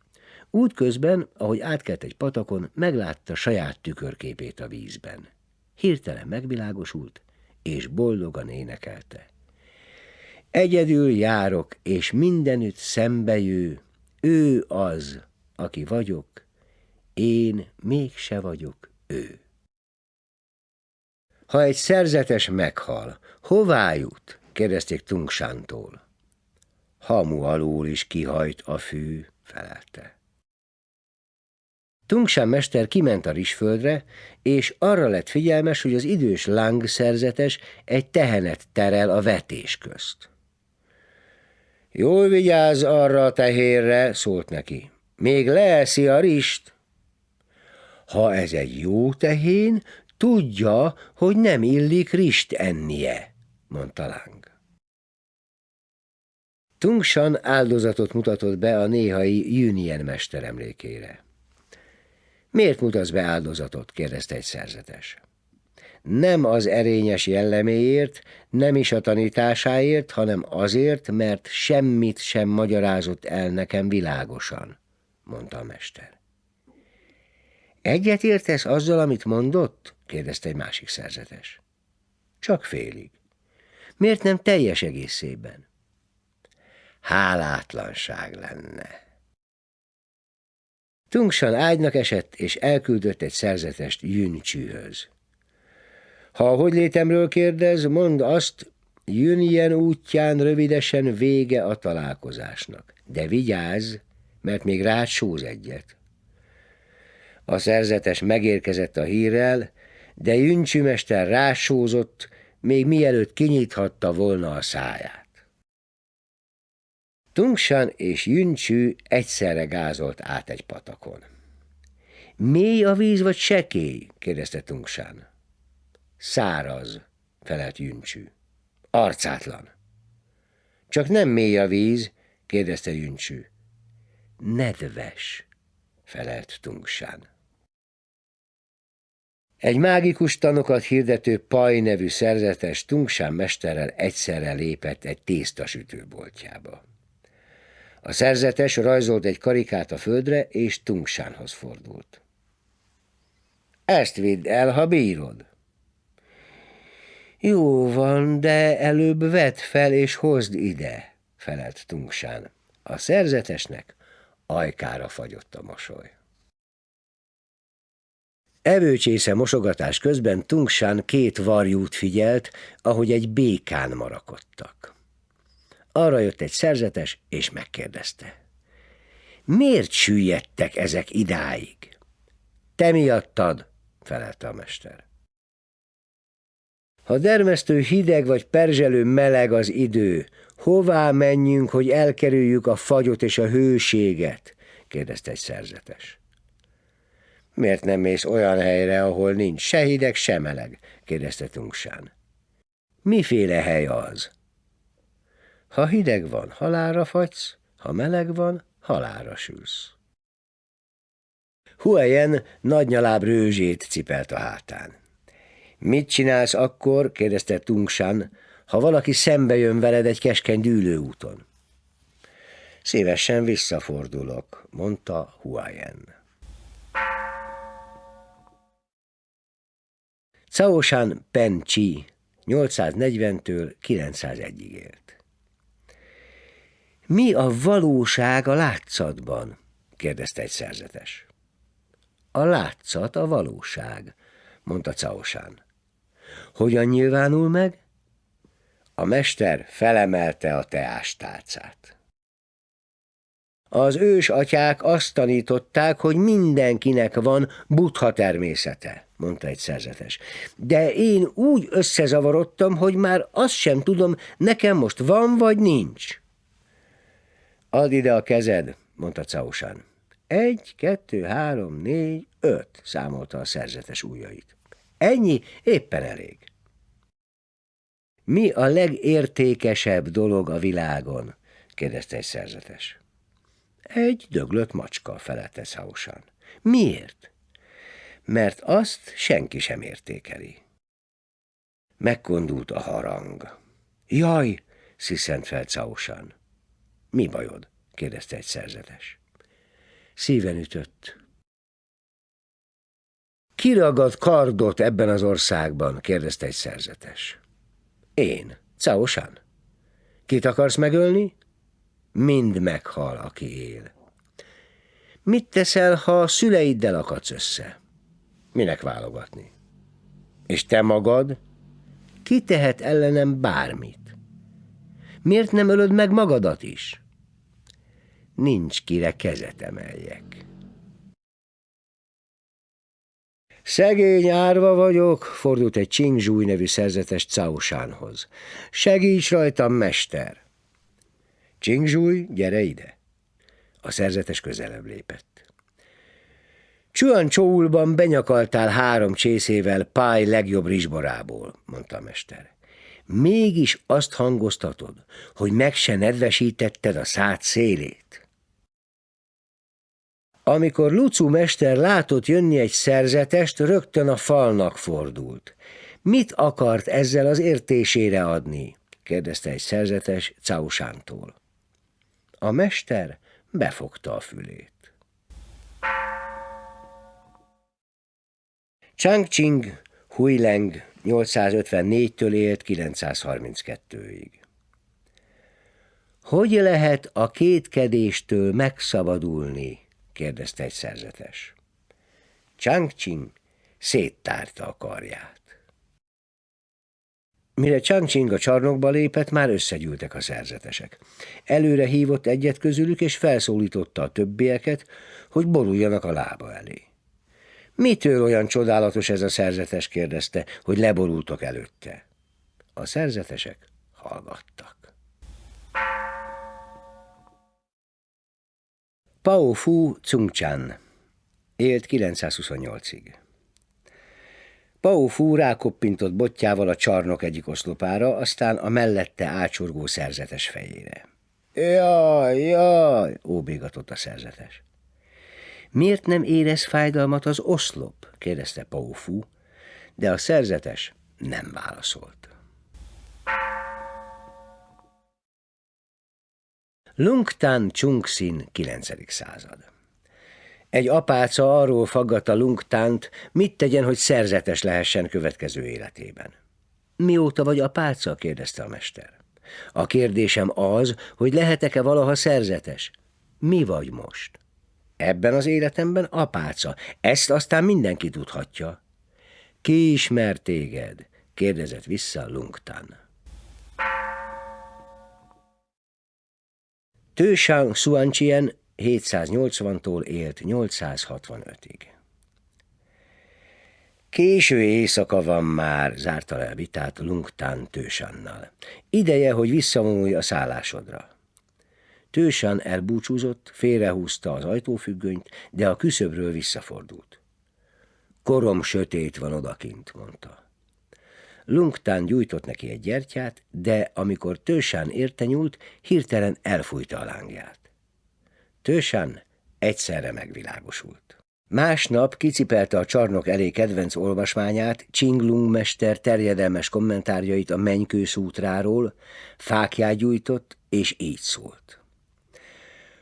Útközben, ahogy átkelt egy patakon, meglátta saját tükörképét a vízben. Hirtelen megvilágosult, és boldogan énekelte. Egyedül járok, és mindenütt szembejő, ő az, aki vagyok, én mégse vagyok ő. Ha egy szerzetes meghal, hová jut? Kérdezték Tungsántól. Hamu alól is kihajt a fű, felelte. Tungsán mester kiment a rizsföldre, és arra lett figyelmes, hogy az idős Lang szerzetes egy tehenet terel a vetés közt. Jól vigyázz arra a tehérre, szólt neki. Még leeszi a rist. Ha ez egy jó tehén, tudja, hogy nem illik rist ennie, mondta Lang. Tungshan áldozatot mutatott be a néhai Jünien mester emlékére. Miért mutatsz be áldozatot? kérdezte egy szerzetes. Nem az erényes jelleméért, nem is a tanításáért, hanem azért, mert semmit sem magyarázott el nekem világosan, mondta a mester. Egyet értesz azzal, amit mondott? kérdezte egy másik szerzetes. Csak félig. Miért nem teljes egészében? Hálátlanság lenne. Tungsan ágynak esett, és elküldött egy szerzetest Jüncsűhöz. Ha a hogy létemről kérdez, mondd azt, Jünjen útján rövidesen vége a találkozásnak. De vigyázz, mert még rád sóz egyet. A szerzetes megérkezett a hírrel, de Jüncsümester rásózott, még mielőtt kinyithatta volna a száját. Tungshan és Jüncsű egyszerre gázolt át egy patakon. Mély a víz, vagy sekély? kérdezte Tungshan. Száraz, felelt Jüncsű. Arcátlan. Csak nem mély a víz, kérdezte Jüncsű. Nedves, felelt Tungshan. Egy mágikus tanokat hirdető Paj nevű szerzetes Tungsán mesterrel egyszerre lépett egy tésztasütőboltjába. A szerzetes rajzolt egy karikát a földre, és Tungsánhoz fordult. Ezt vidd el, ha bírod. Jó van, de előbb vedd fel és hozd ide, felelt Tungsán. A szerzetesnek ajkára fagyott a mosoly. Evőcsésze mosogatás közben Tungsán két varjút figyelt, ahogy egy békán marakodtak. Arra jött egy szerzetes, és megkérdezte. Miért süllyedtek ezek idáig? Te miattad, felelte a mester. Ha dermesztő hideg vagy perzselő meleg az idő, hová menjünk, hogy elkerüljük a fagyot és a hőséget? kérdezte egy szerzetes. Miért nem mész olyan helyre, ahol nincs se hideg, se meleg? kérdezte Tungsán. Miféle hely az? Ha hideg van, halára fagysz, ha meleg van, halára sülsz. Huayen nagynyaláb rőzsét cipelt a hátán. Mit csinálsz akkor, kérdezte Tungshan, ha valaki szembe jön veled egy keskeny dűlőúton? Szívesen visszafordulok, mondta Huayen. Caoshan Pen Chi 840-től 901-ig élt. Mi a valóság a látszatban? kérdezte egy szerzetes. A látszat a valóság, mondta Caosán. Hogyan nyilvánul meg? A mester felemelte a teástálcát. Az ős atyák azt tanították, hogy mindenkinek van buddha természete, mondta egy szerzetes. De én úgy összezavarodtam, hogy már azt sem tudom, nekem most van vagy nincs. Add ide a kezed, mondta Causán. Egy, kettő, három, négy, öt, számolta a szerzetes ujjait. Ennyi éppen elég. Mi a legértékesebb dolog a világon? kérdezte egy szerzetes. Egy döglött macska, felelte Szausan. Miért? Mert azt senki sem értékeli. Megkondult a harang. Jaj, sziszent fel Szausan. Mi bajod? kérdezte egy szerzetes. Szíven ütött. Kiragad kardot ebben az országban? kérdezte egy szerzetes. Én, Caosan. Kit akarsz megölni? Mind meghal, aki él. Mit teszel, ha a szüleiddel akadsz össze? Minek válogatni? És te magad? Ki tehet ellenem bármit? Miért nem ölöd meg magadat is? Nincs kire kezet emeljek. Szegény árva vagyok, fordult egy Zsúj nevű szerzetes Caosánhoz. Segíts rajtam, mester! Zsúj, gyere ide! A szerzetes közelebb lépett. Csuan Csóulban benyakaltál három csészével Pály legjobb rizsborából, mondta a mester. Mégis azt hangoztatod, hogy meg se nedvesítetted a szád szélét. Amikor Lucu mester látott jönni egy szerzetest, rögtön a falnak fordult. Mit akart ezzel az értésére adni? kérdezte egy szerzetes Causántól. A mester befogta a fülét. Changqing Huileng 854-től élt 932-ig. Hogy lehet a kétkedéstől megszabadulni? Kérdezte egy szerzetes. Changqing széttárta a karját. Mire Changqing a csarnokba lépett, már összegyűltek a szerzetesek. Előre hívott egyet közülük, és felszólította a többieket, hogy boruljanak a lába elé. Mitől olyan csodálatos ez a szerzetes, kérdezte, hogy leborultak előtte. A szerzetesek hallgattak. Pao Fu Chan élt 928-ig. Pao Fu rákoppintott botjával a csarnok egyik oszlopára, aztán a mellette ácsorgó szerzetes fejére. Jaj, jaj, óbégatott a szerzetes. Miért nem érez fájdalmat az oszlop? kérdezte Pao Fu, de a szerzetes nem válaszolt. Lungtan Chungsin 9. század. Egy apáca arról faggatta Lungtánt, mit tegyen, hogy szerzetes lehessen következő életében. Mióta vagy apáca? kérdezte a mester. A kérdésem az, hogy lehetek-e valaha szerzetes? Mi vagy most? Ebben az életemben apáca. Ezt aztán mindenki tudhatja. Ki ismer téged? kérdezett vissza Lungtan. Tősang Suanchien 780-tól élt 865-ig. Késő éjszaka van már, zárta le a vitát Lungtán Tősannal. Ideje, hogy visszavonulj a szállásodra. Tősan elbúcsúzott, félrehúzta az ajtófüggönyt, de a küszöbről visszafordult. Korom sötét van odakint, mondta. Lungtán gyújtott neki egy gyertyát, de amikor Tősán érte nyúlt, hirtelen elfújta a lángját. Tősán egyszerre megvilágosult. Másnap kicipelte a csarnok elé kedvenc olvasmányát, Csinglung mester terjedelmes kommentárjait a mennykőszútráról, fákját gyújtott, és így szólt.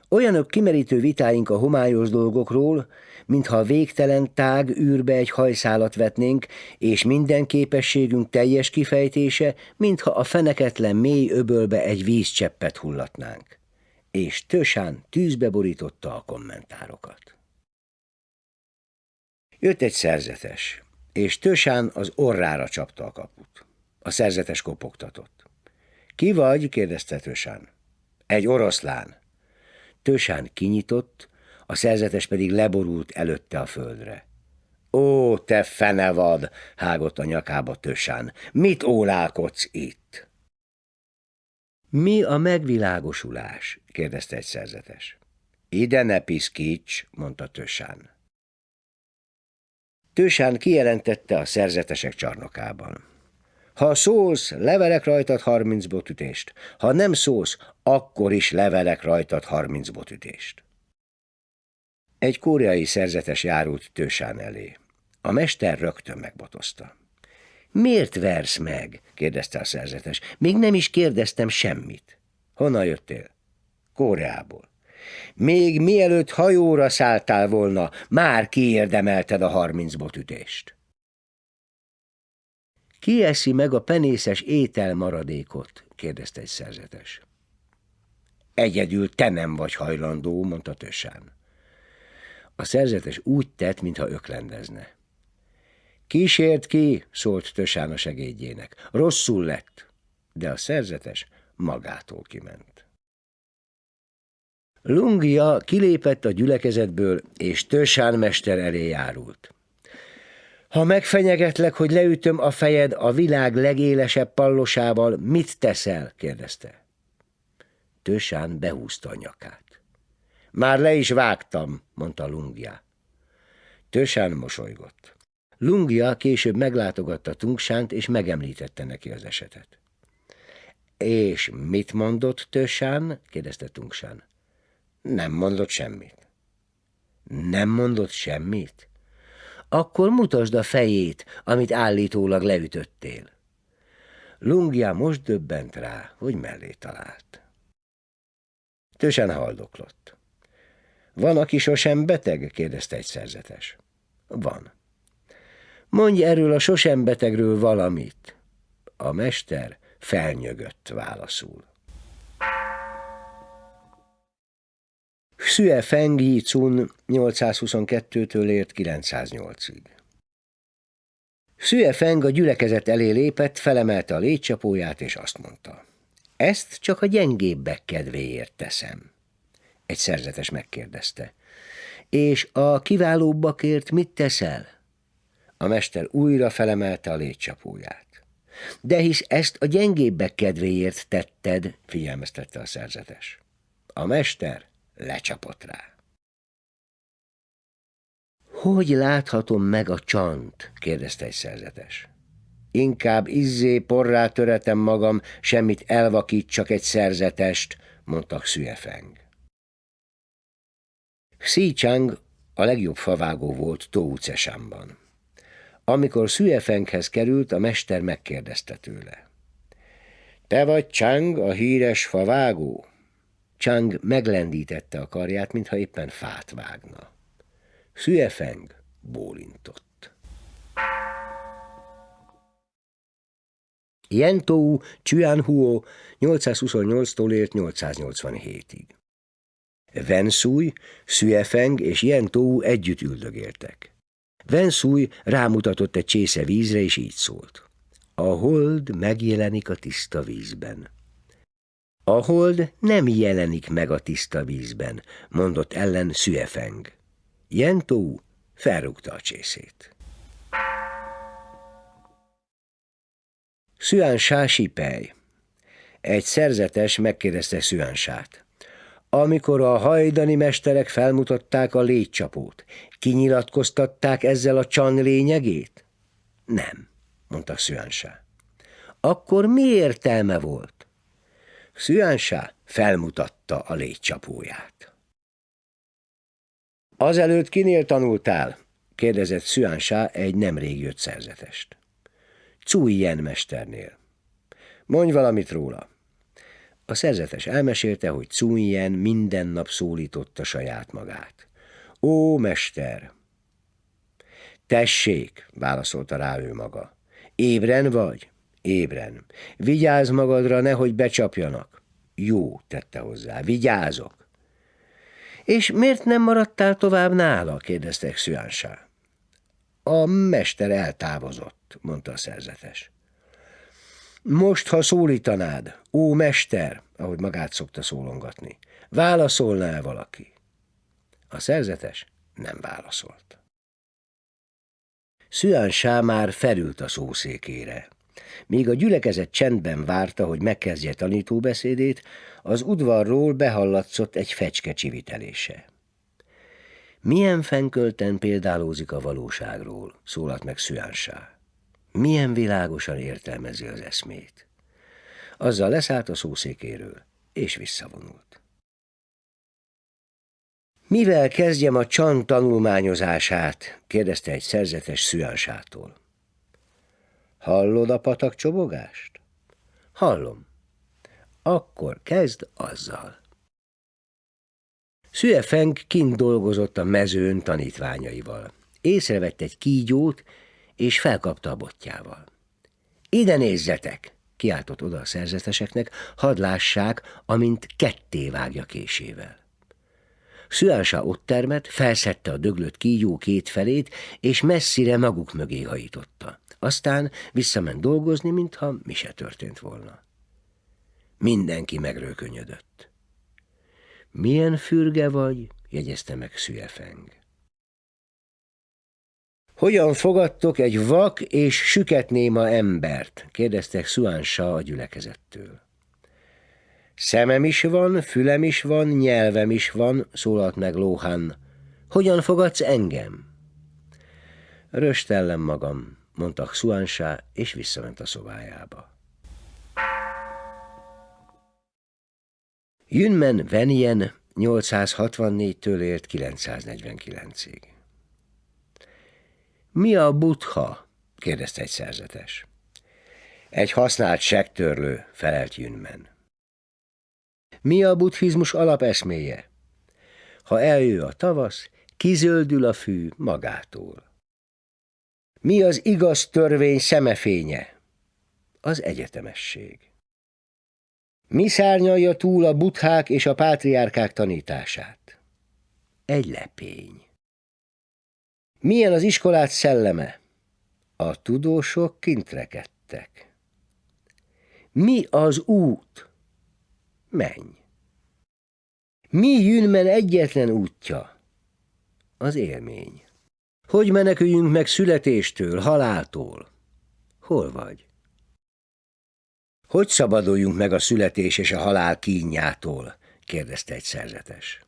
Olyanok kimerítő vitáink a homályos dolgokról, mintha a végtelen tág űrbe egy hajszálat vetnénk, és minden képességünk teljes kifejtése, mintha a feneketlen mély öbölbe egy vízcseppet hullatnánk. És Tösán tűzbe borította a kommentárokat. Jött egy szerzetes, és Tösán az orrára csapta a kaput. A szerzetes kopogtatott. Ki vagy? kérdezte Tösán. Egy oroszlán. Tösán kinyitott, a szerzetes pedig leborult előtte a földre. Ó, te fenevad, hágott a nyakába Tösán, mit ólálkodsz itt? Mi a megvilágosulás? kérdezte egy szerzetes. Ide ne piszkíts, mondta Tösán. Tősán kijelentette a szerzetesek csarnokában. Ha szólsz, levelek rajtad harminc botütést. Ha nem szólsz, akkor is levelek rajtad harminc botütést. Egy koreai szerzetes járult Tősán elé. A mester rögtön megbotozta. Miért versz meg? kérdezte a szerzetes. Még nem is kérdeztem semmit. Honnan jöttél? Koreából. Még mielőtt hajóra szálltál volna, már kiérdemelted a harminc botütést. Ki eszi meg a penészes étel maradékot? kérdezte egy szerzetes. Egyedül te nem vagy hajlandó, mondta Tösán. A szerzetes úgy tett, mintha öklendezne. Kísért ki, szólt Tösán a segédjének. Rosszul lett, de a szerzetes magától kiment. Lungia kilépett a gyülekezetből, és Tösán mester elé járult. Ha megfenyegetlek, hogy leütöm a fejed a világ legélesebb pallosával, mit teszel? kérdezte. Tösán behúzta a nyakát. Már le is vágtam, mondta Lungia. Tösán mosolygott. Lungia később meglátogatta Tungsánt, és megemlítette neki az esetet. És mit mondott Tösán? kérdezte Tungsán. Nem mondott semmit. Nem mondott semmit? Akkor mutasd a fejét, amit állítólag leütöttél. Lungia most döbbent rá, hogy mellé talált. Tősen haldoklott. Van, aki sosem beteg? kérdezte egy szerzetes. Van. Mondj erről a sosem betegről valamit. A mester felnyögött válaszul. Xue Feng Yi Cun 822-től ért 908-ig. Xue Feng a gyülekezet elé lépett, felemelte a létcsapóját, és azt mondta. Ezt csak a gyengébbek kedvéért teszem. Egy szerzetes megkérdezte. És a kiválóbbakért mit teszel? A mester újra felemelte a létcsapóját. De hisz ezt a gyengébbek kedvéért tetted, figyelmeztette a szerzetes. A mester lecsapott rá. Hogy láthatom meg a csant? kérdezte egy szerzetes. Inkább izzé porrá töretem magam, semmit elvakít csak egy szerzetest, mondta Xüefeng. Xi Chang a legjobb favágó volt Tóucesámban. Amikor Szüefenghez került, a mester megkérdezte tőle. Te vagy Chang, a híres favágó? Chang meglendítette a karját, mintha éppen fát vágna. Szüefeng bólintott. Yentou Chuanhuo 828-tól élt 887-ig. Vensúj, Szüefeng és Yentou együtt üldögéltek. Vensúj rámutatott egy csésze vízre, és így szólt. A hold megjelenik a tiszta vízben. A hold nem jelenik meg a tiszta vízben, mondott ellen Szüefeng. Yentou felrúgta a csészét. Szüánsá Sipej Egy szerzetes megkérdezte Szüánsát. Amikor a hajdani mesterek felmutatták a légycsapót, kinyilatkoztatták ezzel a csan lényegét? Nem, mondta Szüánsá. Akkor mi értelme volt? Szüánsá felmutatta a légycsapóját. Azelőtt kinél tanultál? kérdezett Szüánsá egy nemrég jött szerzetest. Cújjen mesternél. Mondj valamit róla. A szerzetes elmesélte, hogy Cújjen minden nap szólította saját magát. Ó, mester! Tessék, válaszolta rá ő maga. Ébren vagy? Ébren. Vigyázz magadra, nehogy becsapjanak. Jó, tette hozzá, vigyázok. És miért nem maradtál tovább nála? kérdezte Xüánsá. A mester eltávozott, mondta a szerzetes. Most, ha szólítanád, ó mester, ahogy magát szokta szólongatni, válaszolná valaki? A szerzetes nem válaszolt. Szüánsá már felült a szószékére. Míg a gyülekezet csendben várta, hogy megkezdje tanítóbeszédét, az udvarról behallatszott egy fecske csivitelése. Milyen fenkölten példálózik a valóságról, szólalt meg Szüánsá. Milyen világosan értelmezi az eszmét. Azzal leszállt a szószékéről, és visszavonult. Mivel kezdjem a csan tanulmányozását? kérdezte egy szerzetes Szüánsától. Hallod a patak csobogást? Hallom. Akkor kezd azzal. Feng kint dolgozott a mezőn tanítványaival. Észrevett egy kígyót, és felkapta a botjával. Ide nézzetek! kiáltott oda a szerzeteseknek, hadd lássák, amint ketté vágja késével. Szüása ott termet, felszette a döglött kígyó két felét, és messzire maguk mögé hajította. Aztán visszament dolgozni, mintha mi se történt volna. Mindenki megrőkönyödött. Milyen fürge vagy? jegyezte meg Szüefeng. Hogyan fogadtok egy vak és süketnéma embert? kérdeztek Szuánsa a gyülekezettől. Szemem is van, fülem is van, nyelvem is van, szólalt meg Lóhan. Hogyan fogadsz engem? Röstellem magam, mondta Szuánsá, és visszament a szobájába. Jünmen Venien 864-től élt 949-ig. Mi a butha? kérdezte egy szerzetes. Egy használt sektörlő, felelt Jünmen. Mi a buddhizmus alapeszméje? Ha eljő a tavasz, kizöldül a fű magától. Mi az igaz törvény szemefénye? Az egyetemesség. Mi szárnyalja túl a buthák és a pátriárkák tanítását? Egy lepény. Milyen az iskolát szelleme? A tudósok kint rekedtek. Mi az út? Menj. Mi Jünmen egyetlen útja? Az élmény. Hogy meneküljünk meg születéstől, haláltól? Hol vagy? Hogy szabaduljunk meg a születés és a halál kínjától? kérdezte egy szerzetes.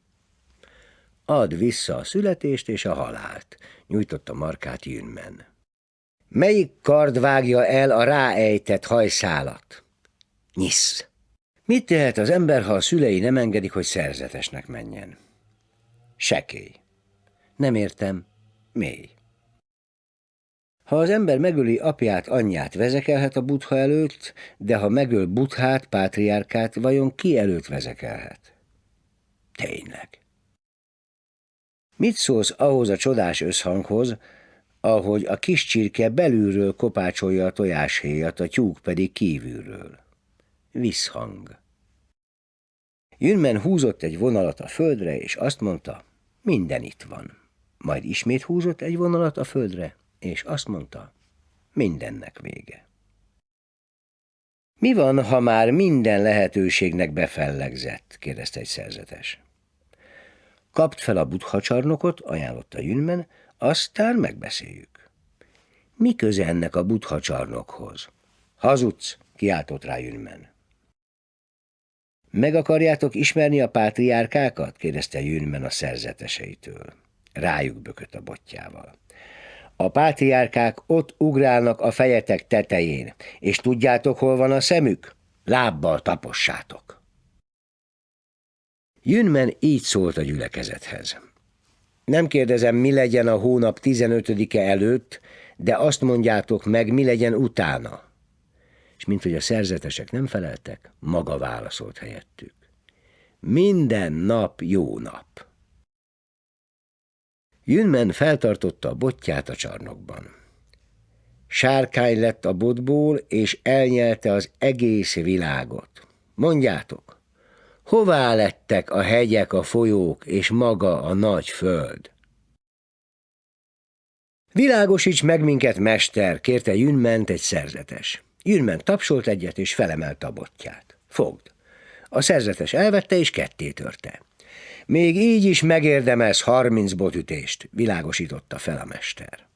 Add vissza a születést és a halált, nyújtotta markát Jünmen. Melyik kard vágja el a ráejtett hajszálat? Nyisz. Mit tehet az ember, ha a szülei nem engedik, hogy szerzetesnek menjen? Sekély. Nem értem. Mély. Ha az ember megöli apját, anyját, vezekelhet a butha előtt, de ha megöl buthát, pátriárkát, vajon ki előtt vezekelhet? Tényleg. Mit szólsz ahhoz a csodás összhanghoz, ahogy a kis csirke belülről kopácsolja a tojáshéjat, a tyúk pedig kívülről. Visszhang. Jünmen húzott egy vonalat a földre, és azt mondta, minden itt van. Majd ismét húzott egy vonalat a földre, és azt mondta, mindennek vége. Mi van, ha már minden lehetőségnek befellegzett? kérdezte egy szerzetes. Kapt fel a butha csarnokot, ajánlotta Jünmen, aztán megbeszéljük. Mi köze ennek a butha csarnokhoz? Hazudsz, kiáltott rá Jünmen. Meg akarjátok ismerni a pátriárkákat? kérdezte Jünmen a szerzeteseitől. Rájuk bökött a botjával. A pátriárkák ott ugrálnak a fejetek tetején, és tudjátok, hol van a szemük? Lábbal tapossátok. Jünmen így szólt a gyülekezethez. Nem kérdezem, mi legyen a hónap 15-e előtt, de azt mondjátok meg, mi legyen utána. És mint hogy a szerzetesek nem feleltek, maga válaszolt helyettük. Minden nap jó nap. Jünmen feltartotta a botját a csarnokban. Sárkány lett a botból, és elnyelte az egész világot. Mondjátok, hová lettek a hegyek, a folyók és maga a nagy föld? Világosíts meg minket, mester, kérte Jünment egy szerzetes. Jünment tapsolt egyet, és felemelte a botját. Fogd. A szerzetes elvette, és ketté törte. Még így is megérdemez harminc botütést, világosította fel a mester.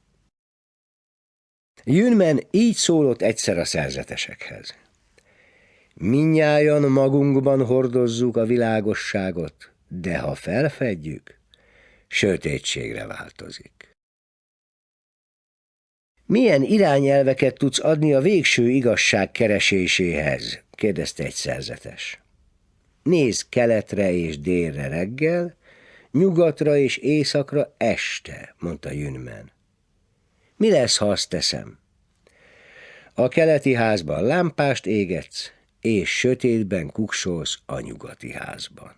Jünmen így szólott egyszer a szerzetesekhez. Minnyájan magunkban hordozzuk a világosságot, de ha felfedjük, sötétségre változik. Milyen irányelveket tudsz adni a végső igazság kereséséhez? kérdezte egy szerzetes. Nézd keletre és délre reggel, nyugatra és északra este, mondta Jünmen. Mi lesz, ha azt teszem? A keleti házban lámpást égetsz, és sötétben kuksolsz a nyugati házban.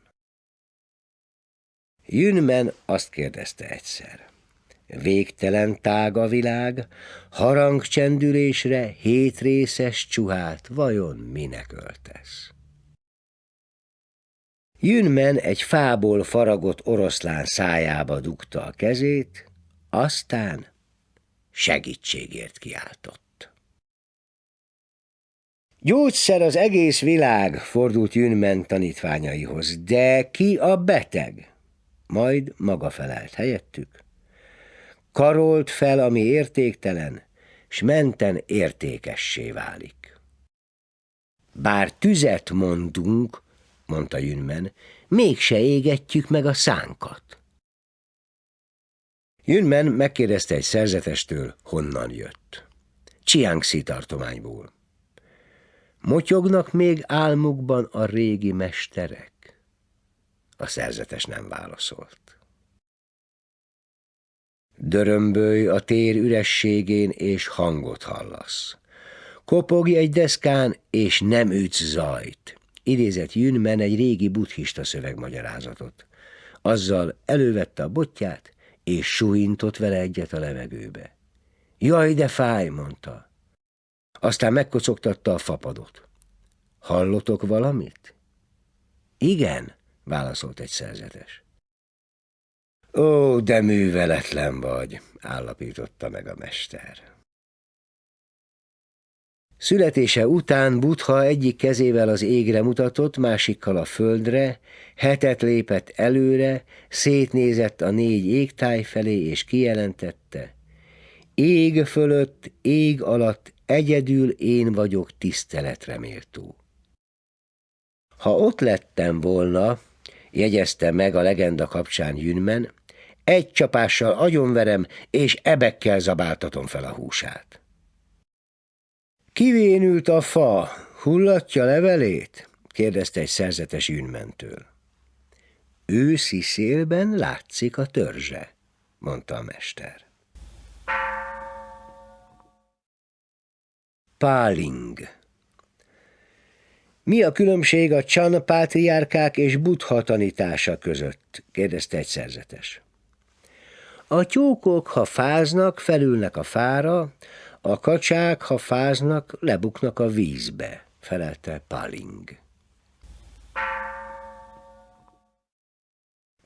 Jünmen azt kérdezte egyszer. Végtelen tág a világ, harangcsendülésre hétrészes csuhát vajon minek öltesz? Jünmen egy fából faragott oroszlán szájába dugta a kezét, aztán segítségért kiáltott. Gyógyszer az egész világ, fordult Jünmen tanítványaihoz, de ki a beteg? Majd maga felelt helyettük. Karolt fel, ami értéktelen, s menten értékessé válik. Bár tüzet mondunk, mondta Jünmen, mégse égetjük meg a szánkat. Jünmen megkérdezte egy szerzetestől, honnan jött. Csiangxi tartományból. Motyognak még álmukban a régi mesterek? A szerzetes nem válaszolt. Dörömbölj a tér ürességén, és hangot hallasz. Kopogj egy deszkán, és nem ütsz zajt idézett Jünmen egy régi buddhista szövegmagyarázatot. Azzal elővette a botját, és suhintott vele egyet a levegőbe. Jaj, de fáj, mondta. Aztán megkocogtatta a fapadot. Hallotok valamit? Igen, válaszolt egy szerzetes. Ó, de műveletlen vagy, állapította meg a mester. Születése után Butha egyik kezével az égre mutatott, másikkal a földre, hetet lépett előre, szétnézett a négy égtáj felé, és kijelentette. Ég fölött, ég alatt egyedül én vagyok tiszteletre méltó. Ha ott lettem volna, jegyezte meg a legenda kapcsán Jünmen, egy csapással agyonverem, és ebekkel zabáltatom fel a húsát. Kivénült a fa, hullatja levelét? kérdezte egy szerzetes űnmentől. Őszi szélben látszik a törzse, mondta a mester. Páling Mi a különbség a Chan pátriárkák és Buddha tanítása között? kérdezte egy szerzetes. A tyúkok, ha fáznak, felülnek a fára, a kacsák, ha fáznak, lebuknak a vízbe, felelte Paling.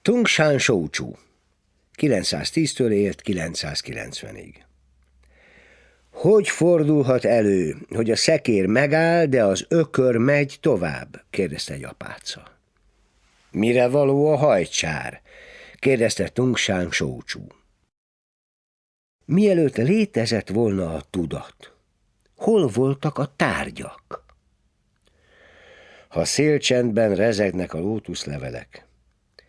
Tung Shan Shouchu 910-től élt 990-ig. Hogy fordulhat elő, hogy a szekér megáll, de az ökör megy tovább? kérdezte egy apáca. Mire való a hajcsár? kérdezte Tungsán Sócsú. Mielőtt létezett volna a tudat, hol voltak a tárgyak? Ha szélcsendben rezegnek a lótuszlevelek,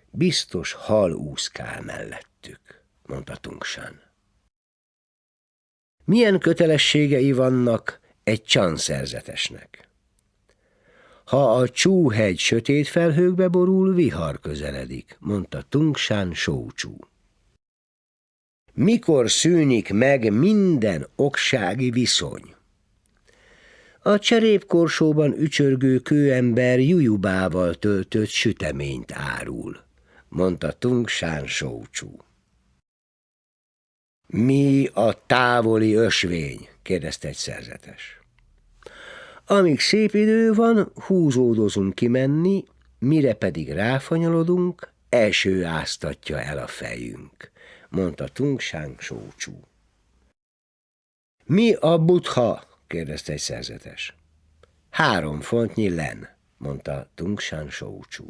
biztos hal úszkál mellettük, mondta Tungsán. Milyen kötelességei vannak egy csanszerzetesnek? Ha a csúhegy sötét felhőkbe borul, vihar közeledik, mondta Tungsán Sócsú. Mikor szűnik meg minden oksági viszony? A cserépkorsóban ücsörgő kőember jujubával töltött süteményt árul, mondta Tungsán Sócsú. Mi a távoli ösvény? kérdezte egy szerzetes. Amíg szép idő van, húzódozunk kimenni, mire pedig ráfanyalodunk, első áztatja el a fejünk, mondta Tungsán Sócsú. Mi a butha? kérdezte egy szerzetes. Három fontnyi len, mondta Tungsán Sócsú.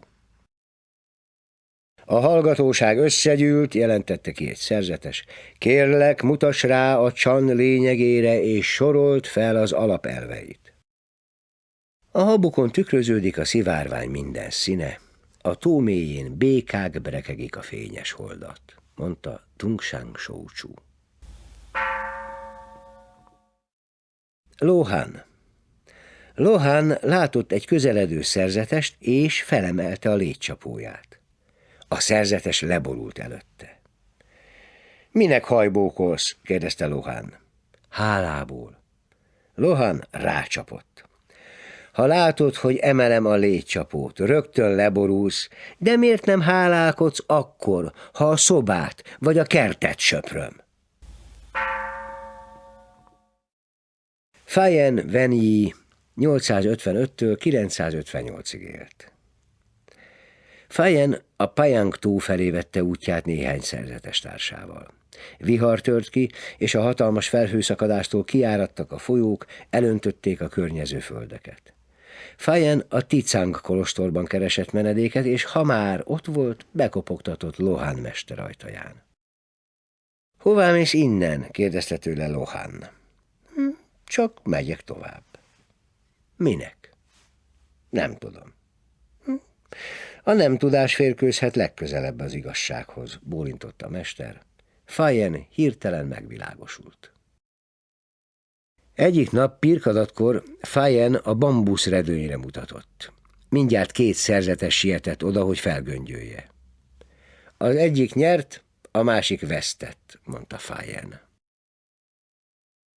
A hallgatóság összegyűlt, jelentette ki egy szerzetes. Kérlek, mutas rá a csan lényegére, és sorolt fel az alapelveit. A habukon tükröződik a szivárvány minden színe, a tó mélyén békák brekegik a fényes holdat, mondta Tungsang Sócsú. Lohan Lohan látott egy közeledő szerzetest, és felemelte a létcsapóját. A szerzetes leborult előtte. Minek hajbókolsz? kérdezte Lohan. Hálából. Lohan rácsapott. Ha látod, hogy emelem a légycsapót, rögtön leborulsz, de miért nem hálálkodsz akkor, ha a szobát vagy a kertet söpröm? Fayen Venyi 855-től 958-ig élt. Fayen a Pajang tó felé vette útját néhány szerzetes társával. Vihar tört ki, és a hatalmas felhőszakadástól kiáradtak a folyók, elöntötték a környező földeket. Fajen a Ticang kolostorban keresett menedéket, és ha már ott volt, bekopogtatott Lohán mester ajtaján. Hová mész innen? kérdezte tőle Lohán. Hm, csak megyek tovább. Minek? Nem tudom. Hm. A nem tudás férkőzhet legközelebb az igazsághoz, bólintott a mester. Fajen hirtelen megvilágosult. Egyik nap pirkadatkor Fajen a bambusz redőnyre mutatott. Mindjárt két szerzetes sietett oda, hogy felgöngyölje. Az egyik nyert, a másik vesztett, mondta Fajen.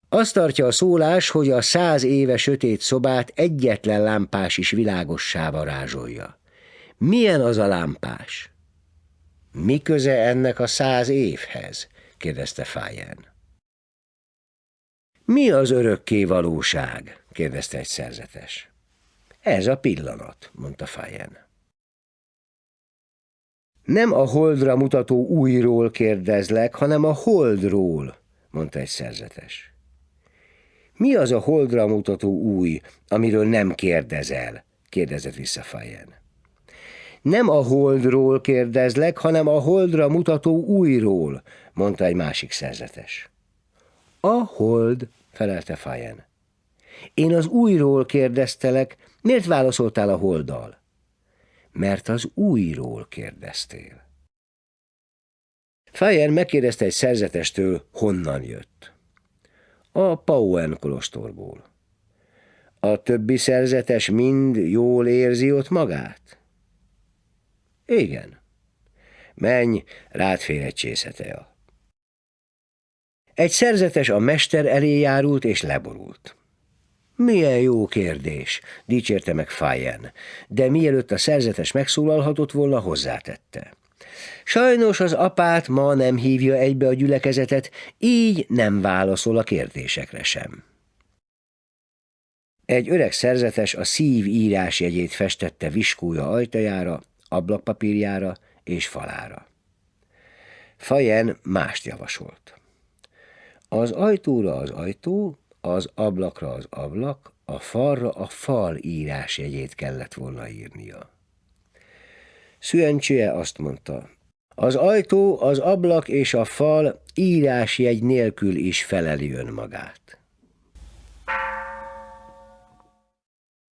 Azt tartja a szólás, hogy a száz éve sötét szobát egyetlen lámpás is világossá varázsolja. Milyen az a lámpás? Mi köze ennek a száz évhez? kérdezte Fajen. Mi az örökké valóság? kérdezte egy szerzetes. Ez a pillanat, mondta Fajen. Nem a holdra mutató újról kérdezlek, hanem a holdról, mondta egy szerzetes. Mi az a holdra mutató új, amiről nem kérdezel? kérdezett vissza Fajen. Nem a holdról kérdezlek, hanem a holdra mutató újról, mondta egy másik szerzetes. A hold, felelte Fajen. Én az újról kérdeztelek, miért válaszoltál a holdal? Mert az újról kérdeztél. Fajen megkérdezte egy szerzetestől, honnan jött. A Pauen kolostorból. A többi szerzetes mind jól érzi ott magát? Igen. Menj, rád fér egy csészetea. Egy szerzetes a mester elé járult és leborult. Milyen jó kérdés, dicsérte meg Fajen, de mielőtt a szerzetes megszólalhatott volna, hozzátette. Sajnos az apát ma nem hívja egybe a gyülekezetet, így nem válaszol a kérdésekre sem. Egy öreg szerzetes a szív írásjegyét festette viskója ajtajára, ablakpapírjára és falára. Fajen mást javasolt. Az ajtóra az ajtó, az ablakra az ablak, a falra a fal írásjegyét kellett volna írnia. Szüencsője azt mondta, az ajtó, az ablak és a fal írásjegy nélkül is feleli önmagát.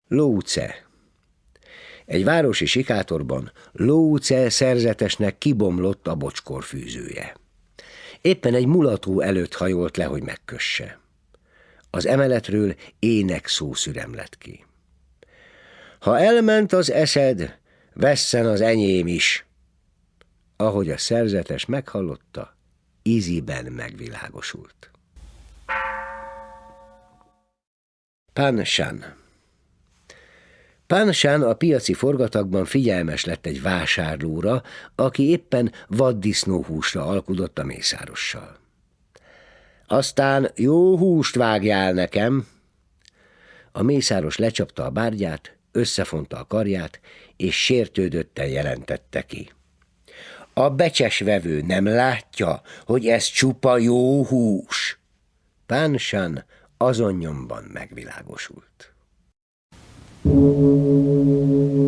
Lóce Egy városi sikátorban Lóce szerzetesnek kibomlott a bocskor fűzője. Éppen egy mulató előtt hajolt le, hogy megkösse. Az emeletről ének szó szürem lett ki. Ha elment az eszed, vesszen az enyém is. Ahogy a szerzetes meghallotta, íziben megvilágosult. Pánsán Pánsán a piaci forgatakban figyelmes lett egy vásárlóra, aki éppen vaddisznóhúsra alkudott a mészárossal. Aztán jó húst vágjál nekem. A mészáros lecsapta a bárgyát, összefonta a karját, és sértődötten jelentette ki. A becses vevő nem látja, hogy ez csupa jó hús. Pánsán azon nyomban megvilágosult. Thank you.